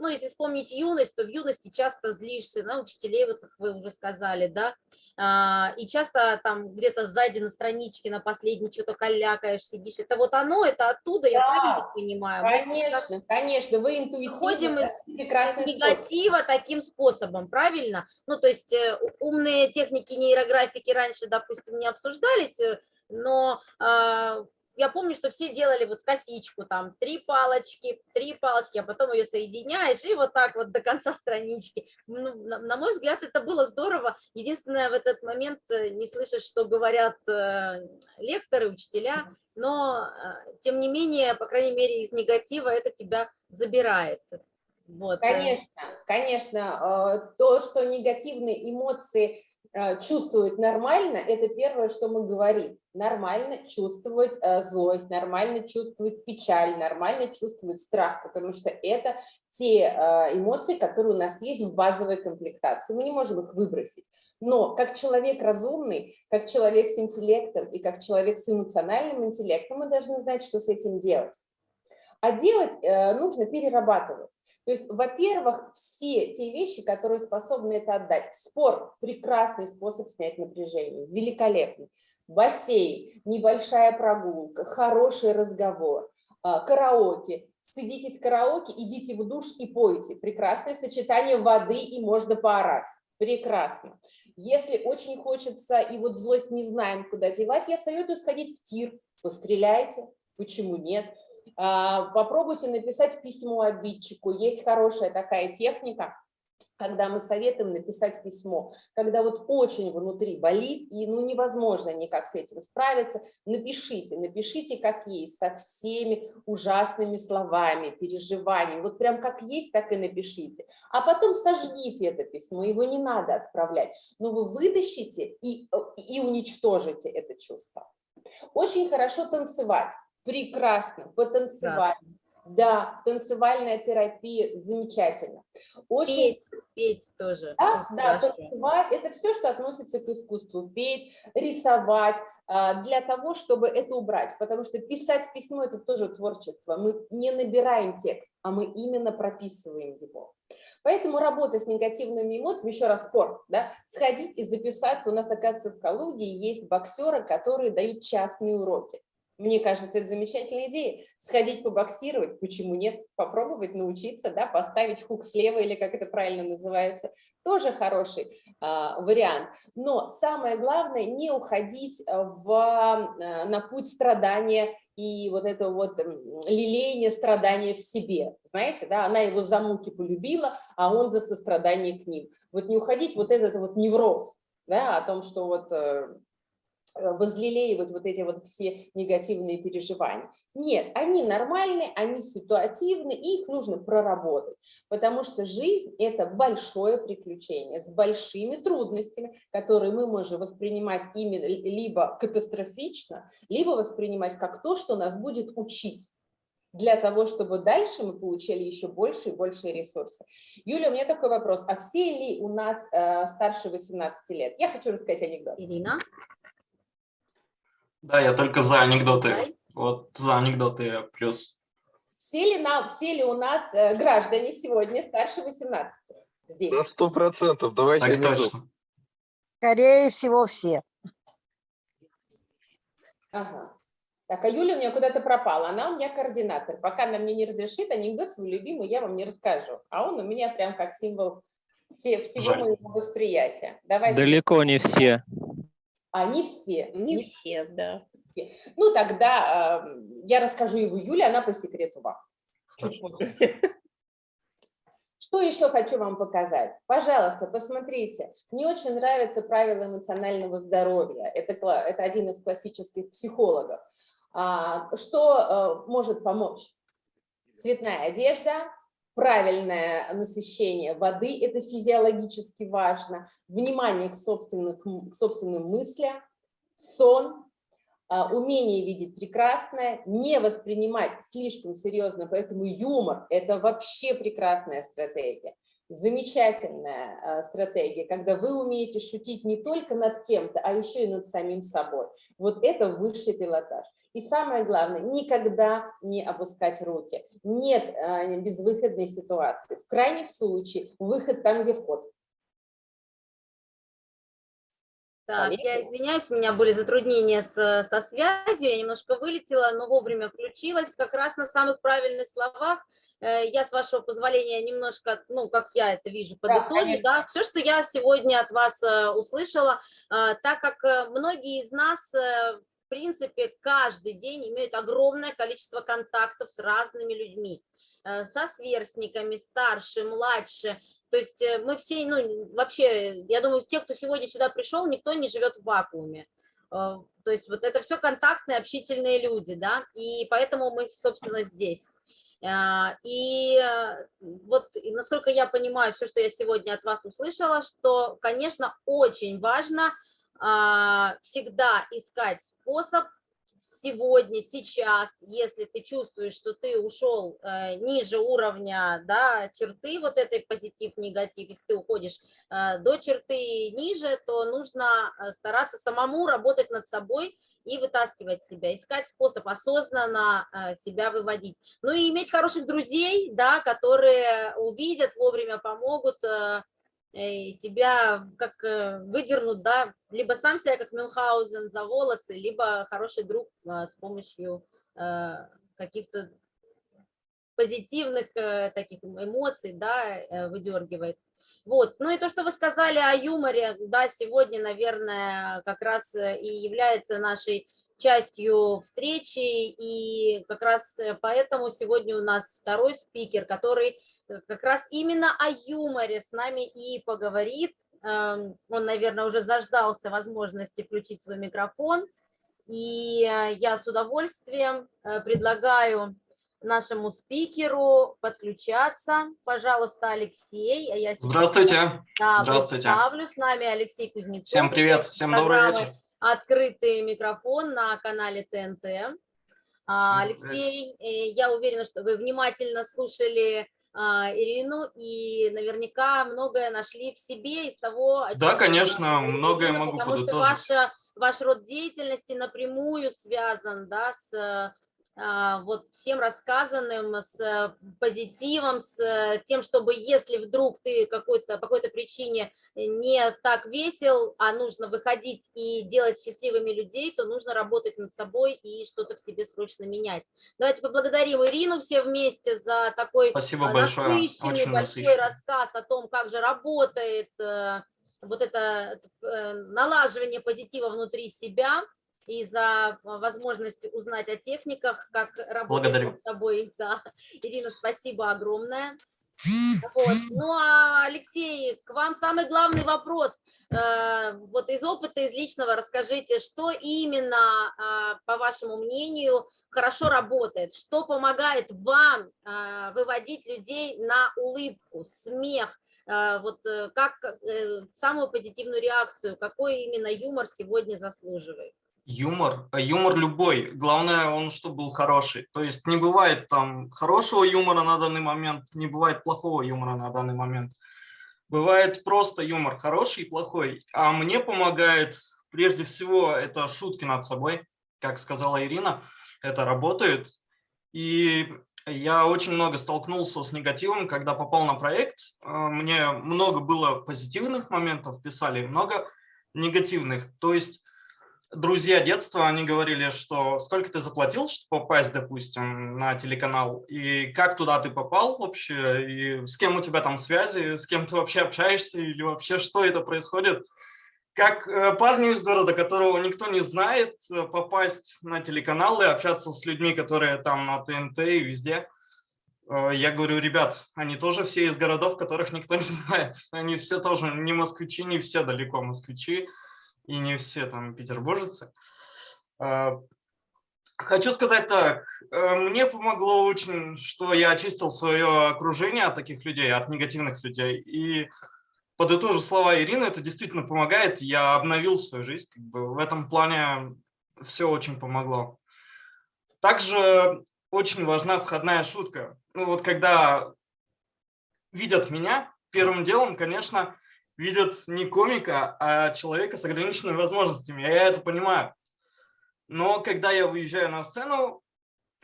ну, если вспомнить юность, то в юности часто злишься на учителей, вот как вы уже сказали, да, а, и часто там где-то сзади на страничке, на последней что-то калякаешь, сидишь. Это вот оно, это оттуда, я Да, правильно понимаю? Мы как Конечно, конечно, вы интуитивно Выходим из- из способ. негатива таким способом, правильно? Ну, то есть э, умные техники нейрографики раньше, допустим, не обсуждались, э, но а, я помню, что все делали вот косичку, там, три палочки, три палочки, а потом ее соединяешь, и вот так вот до конца странички. Ну, на, на мой взгляд, это было здорово. Единственное, в этот момент э, не слышишь, что говорят э, лекторы, учителя, но, э, тем не менее, по крайней мере, из негатива это тебя забирает. Вот. э, Конечно, конечно, э, то, что негативные эмоции чувствовать нормально, это первое, что мы говорим. Нормально чувствовать э, злость, нормально чувствовать печаль, нормально чувствовать страх, потому что это те э, эмоции, которые у нас есть в базовой комплектации. Мы не можем их выбросить. Но как человек разумный, как человек с интеллектом и как человек с эмоциональным интеллектом, мы должны знать, что с этим делать. А делать э, нужно перерабатывать. То есть, во-первых, все те вещи, которые способны это отдать. Спорт – прекрасный способ снять напряжение, великолепный. Бассейн, небольшая прогулка, хороший разговор, а, караоке. Стыдитесь караоке, идите в душ и пойте. Прекрасное сочетание воды и можно поорать. Прекрасно. Если очень хочется и вот злость не знаем, куда девать, я советую сходить в тир, постреляйте, почему нет. А, Попробуйте написать письмо обидчику. Есть хорошая такая техника, когда мы советуем написать письмо, когда вот очень внутри болит и ну невозможно никак с этим справиться, напишите, напишите как есть, со всеми ужасными словами, переживаниями, вот прям как есть, так и напишите, а потом сожгите это письмо, его не надо отправлять, но вы вытащите и, и уничтожите это чувство. Очень хорошо танцевать, прекрасно, потанцевать. Да, танцевальная терапия замечательно. Очень Петь, петь тоже. да, да, танцевать – это все, что относится к искусству. Петь, рисовать, а, для того, чтобы это убрать. Потому что писать письмо – это тоже творчество. Мы не набираем текст, а мы именно прописываем его. Поэтому работа с негативными эмоциями, еще раз спорт, да, сходить и записаться. У нас, оказывается, в Калуге есть боксеры, которые дают частные уроки. Мне кажется, это замечательная идея. Сходить побоксировать, почему нет? Попробовать научиться, да, поставить хук слева или как это правильно называется, тоже хороший а, вариант. Но самое главное, не уходить а, в, а, на путь страдания и вот это вот лелеяние страдания в себе. Знаете, да, она его за муки полюбила, а он за сострадание к ним. Вот не уходить вот этот вот невроз, да, о том, что вот э, возлелеивать вот эти вот все негативные переживания. Нет, они нормальные, они ситуативны, и их нужно проработать, потому что жизнь – это большое приключение с большими трудностями, которые мы можем воспринимать именно либо катастрофично, либо воспринимать как то, что нас будет учить для того, чтобы дальше мы получили еще больше и больше ресурсов. Юля, у меня такой вопрос. А все ли у нас э, старше 18 лет? Я хочу рассказать анекдот. Ирина, Да, я только за анекдоты. Вот за анекдоты я плюс. Все ли, нам, все ли у нас э, граждане сегодня старше 18? Здесь. На сто процентов. Давайте Так анекдот. точно. Скорее всего, все. Ага. Так, а Юля у меня куда-то пропала, она у меня координатор. Пока она мне не разрешит анекдот свой любимый, я вам не расскажу. А он у меня прям как символ все, всего Жаль. моего восприятия. Давайте. Далеко не все. Они все. Не все, да. все. Ну, тогда э, я расскажу его Юле, она по секрету вам. Чуть позже. Что еще хочу вам показать? Пожалуйста, посмотрите. Мне очень нравятся правила эмоционального здоровья. Это, это один из классических психологов. А, Что э, может помочь? Цветная одежда, правильное насыщение воды, это физиологически важно, внимание к, собственных м- к собственным мыслям, сон, а, умение видеть прекрасное, не воспринимать слишком серьезно, поэтому юмор – это вообще прекрасная стратегия. Замечательная а, стратегия, когда вы умеете шутить не только над кем-то, а еще и над самим собой. Вот это высший пилотаж. И самое главное, никогда не опускать руки. Нет а, безвыходной ситуации. В крайнем случае выход там, где вход. Так, я извиняюсь, у меня были затруднения с, со связью, я немножко вылетела, но вовремя включилась, как раз на самых правильных словах. Э, Я, с вашего позволения, немножко, ну, как я это вижу, подытожу, конечно. да, все, что я сегодня от вас э, услышала, э, так как многие из нас, в принципе, каждый день имеют огромное количество контактов с разными людьми, со сверстниками, старше, младше, то есть э, мы все, ну, вообще, я думаю, те, кто сегодня сюда пришел, никто не живет в вакууме. Э, То есть вот это все контактные, общительные люди, да, и поэтому мы, собственно, здесь. А, И э, вот, насколько я понимаю, все, что я сегодня от вас услышала, что, конечно, очень важно а, всегда искать способ сегодня, сейчас, если ты чувствуешь, что ты ушел э, ниже уровня, да, черты вот этой позитив-негатив, если ты уходишь э, до черты ниже, то нужно э, стараться самому работать над собой и вытаскивать себя, искать способ осознанно э, себя выводить. Ну и иметь хороших друзей, да, которые увидят, вовремя помогут, э, тебя как э, выдернут, да, либо сам себя как Мюнхгаузен за волосы, либо хороший друг э, с помощью э, каких-то позитивных э, таких эмоций, да, э, выдергивает. Вот, ну и то, что вы сказали о юморе, да, сегодня, наверное, как раз и является нашей частью встречи, и как раз э, поэтому сегодня у нас второй спикер, который э, как раз именно о юморе с нами и поговорит. Эм, Он, наверное, уже заждался возможности включить свой микрофон, и э, я с удовольствием предлагаю нашему спикеру подключаться. Пожалуйста, Алексей. а я сейчас, Здравствуйте. да, здравствуйте. представлю. С нами Алексей Кузнецов. Всем привет, всем добрый вечер. Открытый микрофон на канале ТНТ. А. Алексей, э, я уверена, что вы внимательно слушали а, Ирину и наверняка многое нашли в себе из того, о Да, конечно, говорит многое Ирина, могу потому что подытожить. ваша, ваш род деятельности напрямую связан да, с вот всем рассказанным, с э, позитивом, с э, тем, чтобы если вдруг ты какой-то, по какой-то причине не так весел, а нужно выходить и делать счастливыми людей, то нужно работать над собой и что-то в себе срочно менять. Давайте поблагодарим Ирину все вместе за такой Спасибо а, большое. насыщенный Очень большой насыщенно. рассказ о том, как же работает э, вот это налаживание позитива внутри себя и за э, возможность узнать о техниках, как работать Благодарю. над собой. Да. Ирина, спасибо огромное. Вот. Ну, а, Алексей, к вам самый главный вопрос. Э, Вот из опыта, из личного расскажите, что именно, а, по вашему мнению, хорошо работает, что помогает вам а, выводить людей на улыбку, смех, вот э, как э, самую позитивную реакцию, какой именно юмор сегодня заслуживает? Юмор, а юмор любой, главное он, чтобы был хороший. То есть не бывает там хорошего юмора на данный момент, не бывает плохого юмора на данный момент. Бывает просто юмор хороший и плохой. А мне помогает прежде всего это шутки над собой, как сказала Ирина, это работает. И я очень много столкнулся с негативом, когда попал на проект. А, Мне много было позитивных моментов писали, много негативных. То есть друзья детства, они говорили, что сколько ты заплатил, чтобы попасть, допустим, на телеканал, и как туда ты попал вообще, и с кем у тебя там связи, с кем ты вообще общаешься, или вообще что это происходит. Как э, парню из города, которого никто не знает, э, попасть на телеканал и общаться с людьми, которые там на ТНТ и везде. Э, Я говорю, ребят, они тоже все из городов, которых никто не знает. Они все тоже не москвичи, не все далеко москвичи и не все там петербуржцы. А, Хочу сказать так, э, мне помогло очень, что я очистил свое окружение от таких людей, от негативных людей. И подытожу слова Ирины, это действительно помогает. Я обновил свою жизнь, как бы в этом плане все очень помогло. Также очень важна входная шутка. Ну вот когда видят меня, первым делом, конечно, видят не комика, а человека с ограниченными возможностями. Я это понимаю. Но когда я выезжаю на сцену,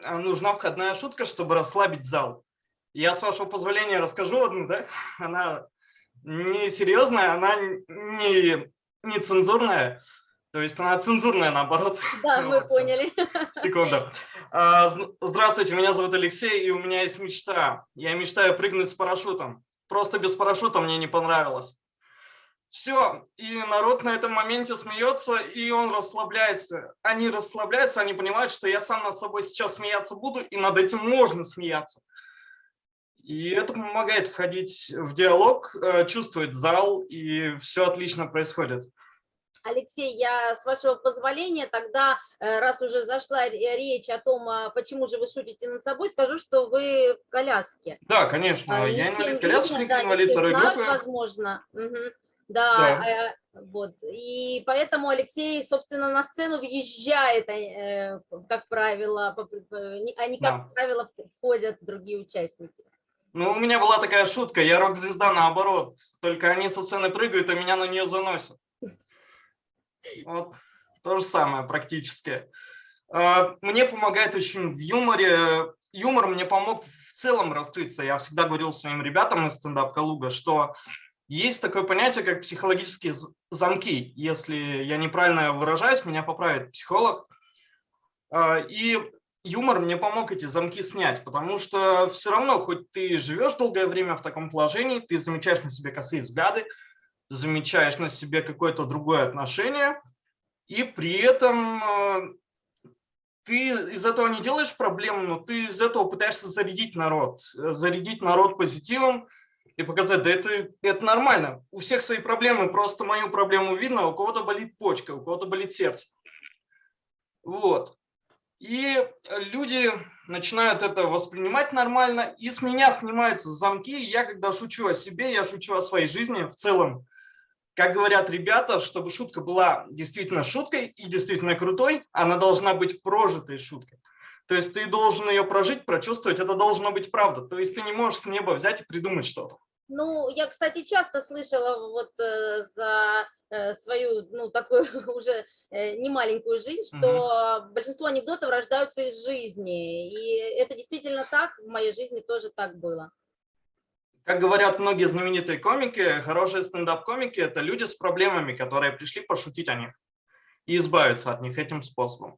а, нужна входная шутка, чтобы расслабить зал. Я, с вашего позволения, расскажу одну, да? Она не серьезная, она не, не цензурная. То есть она цензурная, наоборот. Да, мы поняли. Секунду. А, Здравствуйте, меня зовут Алексей, и у меня есть мечта. Я мечтаю прыгнуть с парашютом. Просто без парашюта мне не понравилось. Все, и народ на этом моменте смеется, и он расслабляется. Они расслабляются, они понимают, что я сам над собой сейчас смеяться буду, и над этим можно смеяться. И это помогает входить в диалог, э, чувствовать зал, и все отлично происходит. Алексей, я с вашего позволения тогда, э, раз уже зашла ре- речь о том, а, почему же вы шутите над собой, скажу, что вы в коляске. Да, конечно, А, я не инвалид колясочник, да, инвалид второй знают, группы. возможно. Мгм. Да, Да. а, вот. И поэтому Алексей, собственно, на сцену въезжает, а, э, как правило, по- не как Да. правило входят другие участники. Ну, у меня была такая шутка, я рок-звезда наоборот, только они со сцены прыгают, а меня на нее заносят. Вот, то же самое практически. А, Мне помогает очень в юморе, юмор мне помог в целом раскрыться. Я всегда говорил своим ребятам из стендап Калуга, что есть такое понятие, как психологические замки. Если я неправильно выражаюсь, меня поправит психолог. А, И юмор мне помог эти замки снять, потому что все равно, хоть ты живешь долгое время в таком положении, ты замечаешь на себе косые взгляды, замечаешь на себе какое-то другое отношение, и при этом э, ты из этого не делаешь проблему, но ты из этого пытаешься зарядить народ, э, зарядить народ позитивом и показать, да это, это нормально, у всех свои проблемы, просто мою проблему видно, у кого-то болит почка, у кого-то болит сердце. Вот. И люди начинают это воспринимать нормально, и с меня снимаются замки. Я, когда шучу о себе, я шучу о своей жизни в целом. Как говорят ребята, чтобы шутка была действительно шуткой и действительно крутой, она должна быть прожитой шуткой. То есть ты должен ее прожить, прочувствовать, это должно быть правда. То есть ты не можешь с неба взять и придумать что-то. Ну, я, кстати, часто слышала вот э, за э, свою, ну, такую уже э, немаленькую жизнь, что большинство анекдотов рождаются из жизни. И это действительно так, в моей жизни тоже так было. Как говорят многие знаменитые комики, хорошие стендап-комики – это люди с проблемами, которые пришли пошутить о них и избавиться от них этим способом.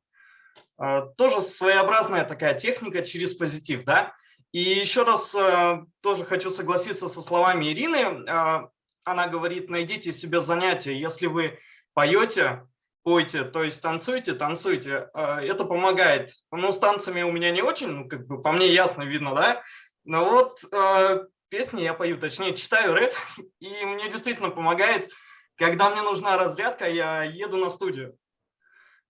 А, Тоже своеобразная такая техника через позитив, да? И еще раз а, тоже хочу согласиться со словами Ирины. А, Она говорит, найдите себе занятие. Если вы поете, пойте, то есть танцуйте, танцуйте. А, Это помогает. Ну, с танцами у меня не очень, ну, как бы по мне ясно видно, да? Но вот песни я пою, точнее читаю рэп, и мне действительно помогает, когда мне нужна разрядка, я еду на студию.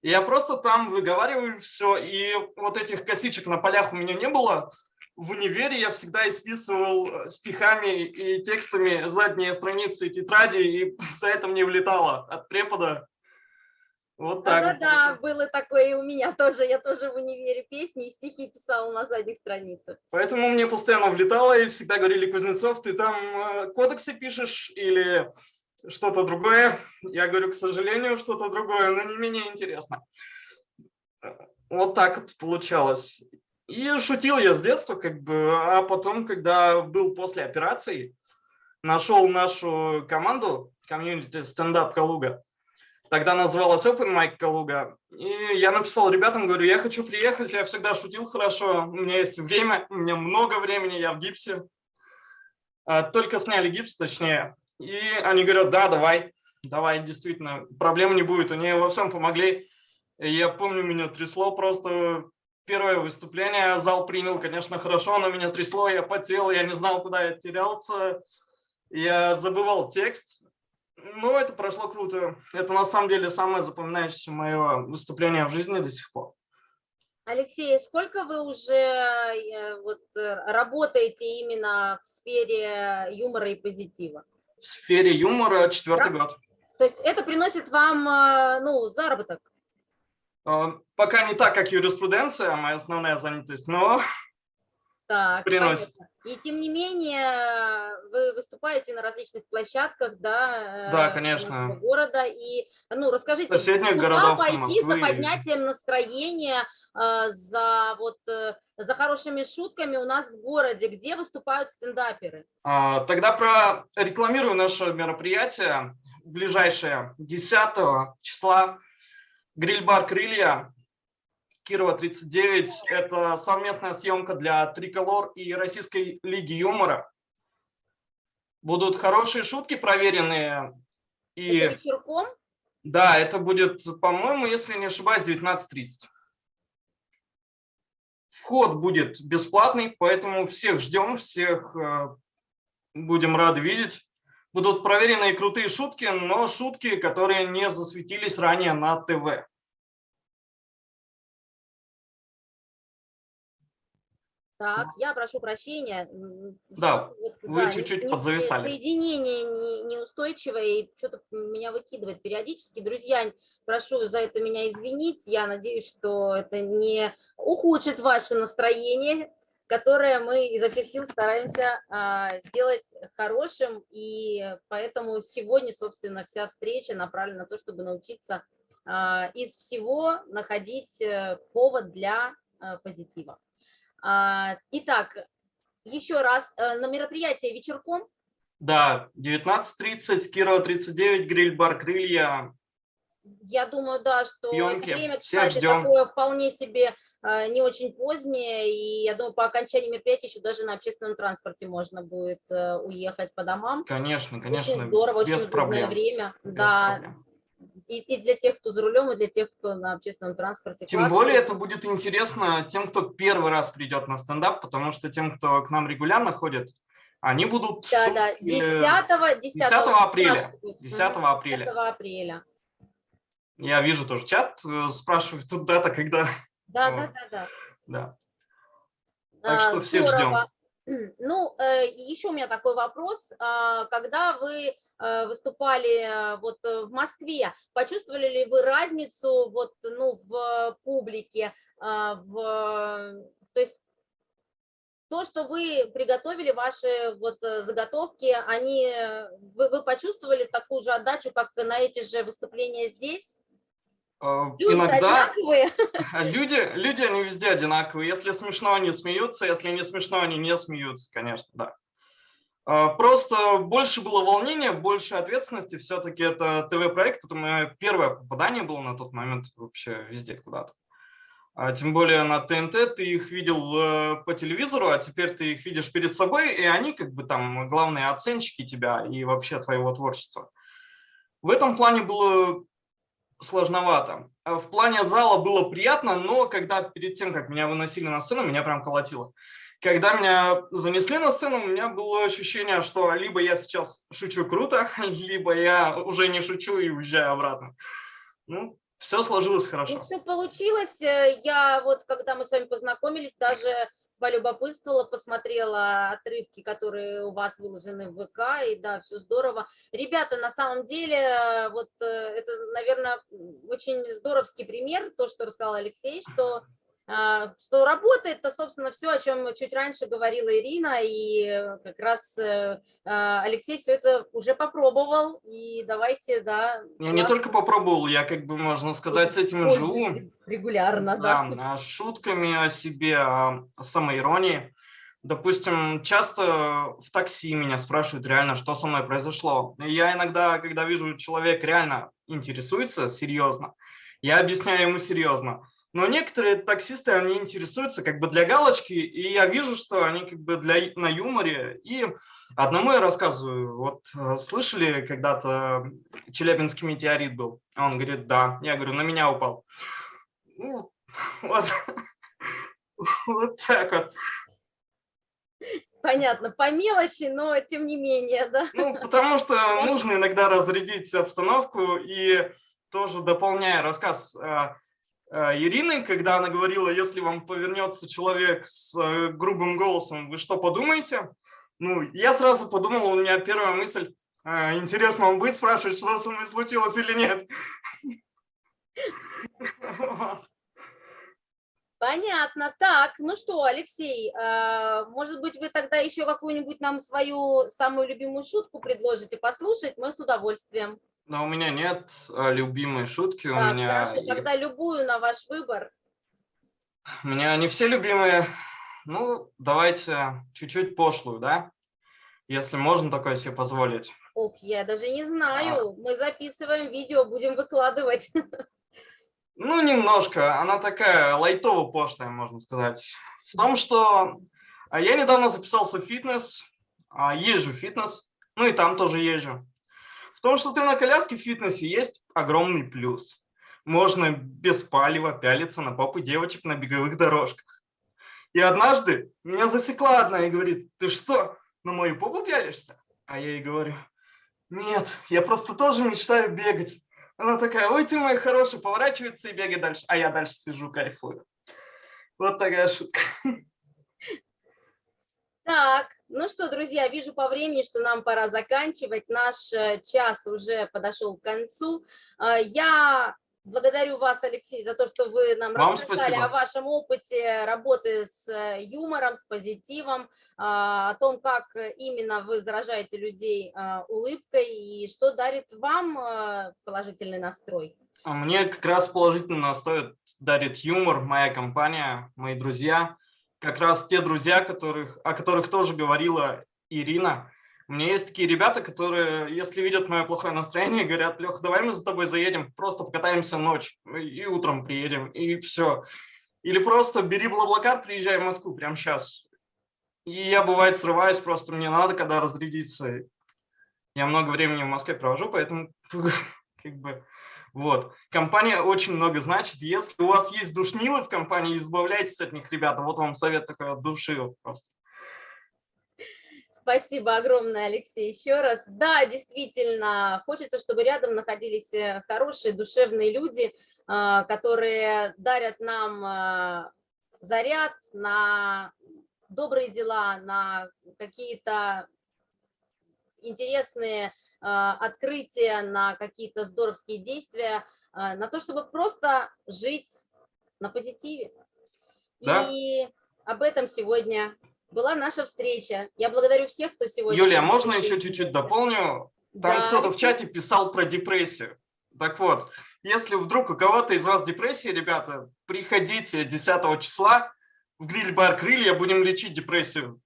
Я просто там выговариваю все, и вот этих косичек на полях у меня не было. В универе я всегда исписывал э, стихами и текстами задние страницы тетради, и за это мне влетало от препода. Вот так. Да-да-да, было такое и у меня тоже. Я тоже в универе песни и стихи писала на задних страницах. Поэтому мне постоянно влетало, и всегда говорили, Кузнецов, ты там э, кодексы пишешь или что-то другое. Я говорю, к сожалению, что-то другое, но не менее интересно. Э, Вот так вот получалось. И шутил я с детства, как бы, а потом, когда был после операции, нашел нашу команду, комьюнити стендап Калуга, Тогда называлась Open Mic Калуга. И я написал ребятам, говорю, я хочу приехать, я всегда шутил хорошо, у меня есть время, у меня много времени, я в гипсе. А, Только сняли гипс, точнее. И они говорят, да, давай, давай, действительно, проблем не будет. Они во всем помогли. Я помню, меня трясло просто первое выступление. Зал принял, конечно, хорошо, но меня трясло, я потел, я не знал, куда я терялся. Я забывал текст. Но это прошло круто. Это на самом деле самое запоминающееся мое выступление в жизни до сих пор. Алексей, сколько вы уже э, вот, э, работаете именно в сфере юмора и позитива? В сфере юмора четвертый год. То есть это приносит вам э, ну, заработок? А, Пока не так, как юриспруденция, моя основная занятость, но Так, Приносит. понятно. И тем не менее, вы выступаете на различных площадках, да, Да, э, конечно. нашего города. И, ну, расскажите, Соседних куда городов пойти за поднятием настроения, э, за вот э, за хорошими шутками у нас в городе, где выступают стендаперы? А, Тогда прорекламирую наше мероприятие ближайшее 10 числа. Гриль-бар «Крылья», Кирова 39. Это совместная съемка для Триколор и Российской лиги юмора. Будут хорошие шутки проверенные. И Это вечерком? да, это будет, по-моему, если не ошибаюсь, 19.30. Вход будет бесплатный, поэтому всех ждем, всех э, будем рады видеть. Будут проверенные крутые шутки, но шутки, которые не засветились ранее на ТВ. Так, я прошу прощения. Да, вот, вы не- чуть-чуть подзависали. Соединение не- неустойчивое, и что-то меня выкидывает периодически. Друзья, прошу за это меня извинить. Я надеюсь, что это не ухудшит ваше настроение, которое мы изо всех сил стараемся а, сделать хорошим. И поэтому сегодня, собственно, вся встреча направлена на то, чтобы научиться а, из всего находить э, повод для э, позитива. А, Итак, еще раз, э, на мероприятие вечерком, Да, 19.30, Кирова 39, гриль-бар «Крылья». Я думаю, да, что Съемки. это время, Всех кстати, ждем. такое вполне себе э, не очень позднее, и я думаю, по окончании мероприятия еще даже на общественном транспорте можно будет э, уехать по домам. Конечно, конечно, очень здорово, очень без удобное проблем. время. без да, проблем. и, и для тех, кто за рулем, и для тех, кто на общественном транспорте. Тем Классно. более это будет интересно тем, кто первый раз придет на стендап, потому что тем, кто к нам регулярно ходит, они будут Да, да, шутки, 10, 10, 10 апреля. спрашивают. 10 Мгм, апреля. 10 апреля. Я вижу тоже чат, э, спрашивают тут дата, когда. Да, да, да, да. Да. Так А, что всех здорово. Ну, э, еще у меня такой вопрос. А, Когда вы э, выступали вот в Москве, почувствовали ли вы разницу вот, ну, в публике, в, то есть то, что вы приготовили, ваши вот заготовки, они, вы, вы почувствовали такую же отдачу, как на эти же выступления здесь? Э, Люди Иногда одинаковые? люди, люди, они везде одинаковые. Если смешно, они смеются, если не смешно, они не смеются, конечно, да. Э, Просто больше было волнения, больше ответственности. Все-таки это ТВ-проект, это мое первое попадание было на тот момент вообще везде куда-то. А Тем более на ТНТ ты их видел э, по телевизору, а теперь ты их видишь перед собой, и они как бы там главные оценщики тебя и вообще твоего творчества. В этом плане было сложновато. А В плане зала было приятно, но когда перед тем, как меня выносили на сцену, меня прям колотило. Когда меня занесли на сцену, у меня было ощущение, что либо я сейчас шучу круто, либо я уже не шучу и уезжаю обратно. Ну, все сложилось хорошо. все получилось. Э, Я вот, когда мы с вами познакомились, даже полюбопытствовала, посмотрела отрывки, которые у вас выложены в ВК, и да, все здорово. Ребята, на самом деле, э, вот э, это, наверное, очень здоровский пример, то, что рассказал Алексей, что что работает, то, собственно, все, о чем чуть раньше говорила Ирина, и э, как раз э, а, Алексей все это уже попробовал, и давайте, да. Я не классно. только попробовал, я, как бы, можно сказать, с этим и живу. Регулярно, да. Да, а, шутками о себе, о самоиронии. Допустим, часто в такси меня спрашивают реально, что со мной произошло. Я иногда, когда вижу, человек реально интересуется серьезно, я объясняю ему серьезно. Но некоторые таксисты, они интересуются как бы для галочки, и я вижу, что они как бы для, на юморе. И одному я рассказываю, вот э, слышали когда-то Челябинский метеорит был? Он говорит, да. Я говорю, на меня упал. Ну, вот, вот так вот. Понятно, по мелочи, но тем не менее, да. Ну, потому что нужно иногда разрядить обстановку и тоже дополняя рассказ э, Ирины, когда она говорила, если вам повернется человек с э, грубым голосом, вы что подумаете? Ну, я сразу подумал, у меня первая мысль, интересно, он будет спрашивать, что со мной случилось или нет. Понятно. Так, ну что, Алексей, может быть, вы тогда еще какую-нибудь нам свою самую любимую шутку предложите послушать? Мы с удовольствием. Но у меня нет а, любимой шутки. Так, у меня... хорошо, тогда любую на ваш выбор. У меня не все любимые. Ну, давайте чуть-чуть пошлую, да? Если можно такое себе позволить. Ух, я даже не знаю. Мы записываем видео, будем выкладывать. Ну, немножко. Она такая лайтово-пошлая, можно сказать. В том, что а, я недавно записался в фитнес, а, езжу в фитнес, ну и там тоже езжу. В том, что ты на коляске в фитнесе есть огромный плюс. Можно без палева пялиться на попы девочек на беговых дорожках. И однажды меня засекла одна и говорит, ты что, на мою попу пялишься? А я ей говорю, нет, я просто тоже мечтаю бегать. Она такая, ой, ты мой хороший, поворачивается и бегает дальше. А я дальше сижу, кайфую. Вот такая шутка. Так, ну что, друзья, вижу по времени, что нам пора заканчивать. Наш э, час уже подошел к концу. А, я Благодарю вас, Алексей, за то, что вы нам Вам рассказали спасибо. о вашем опыте работы с э, юмором, с позитивом, о том, как именно вы заражаете людей улыбкой и что дарит вам э, положительный настрой. А мне как раз положительно настрой дарит юмор, моя компания, мои друзья. Как раз те друзья, которых, о которых тоже говорила Ирина. У меня есть такие ребята, которые, если видят мое плохое настроение, говорят, Леха, давай мы за тобой заедем, просто покатаемся ночь и утром приедем, и все. Или просто бери Блаблакар, приезжай в Москву прямо сейчас. И я, бывает, срываюсь, просто мне надо, когда разрядиться. Я много времени в Москве провожу, поэтому как бы... Вот. Компания очень много значит. Если у вас есть душнилы в компании, избавляйтесь от них, ребята. Вот вам совет такой от души просто. Спасибо огромное, Алексей, еще раз. Да, действительно, хочется, чтобы рядом находились э, хорошие, душевные люди, а, которые дарят нам а, заряд на добрые дела, на какие-то интересные открытия, на какие-то здоровские действия, на то, чтобы просто жить на позитиве. Да. И об этом сегодня была наша встреча. Я благодарю всех, кто сегодня... Юлия, можно еще чуть-чуть дополню? Там Да. кто-то в чате писал про депрессию. Так вот, если вдруг у кого-то из вас депрессия, ребята, приходите 10 числа в гриль-бар «Крылья», будем лечить депрессию.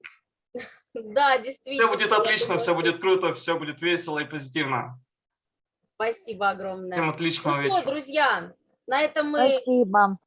Да, Все действительно. будет я отлично, думаю, все будет круто, все будет весело и позитивно. Спасибо огромное. Всем Ну отличного что, вечера. друзья, на этом мы Спасибо.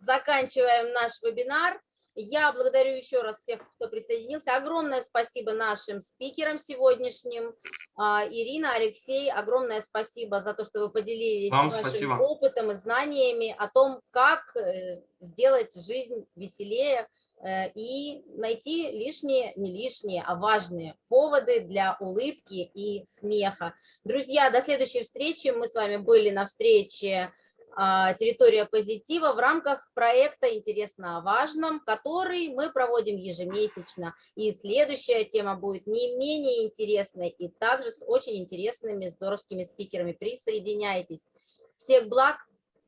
заканчиваем наш вебинар. Я благодарю еще раз всех, кто присоединился. Огромное спасибо нашим спикерам сегодняшним. А, Ирина, Алексей, огромное спасибо за то, что вы поделились Вам вашим спасибо. опытом и знаниями о том, как э, сделать жизнь веселее и найти лишние, не лишние, а важные поводы для улыбки и смеха. Друзья, до следующей встречи. Мы с вами были на встрече а, территория позитива в рамках проекта «Интересно о важном», который мы проводим ежемесячно. И следующая тема будет не менее интересной и также с очень интересными здоровскими спикерами. Присоединяйтесь. Всех благ,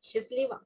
счастливо!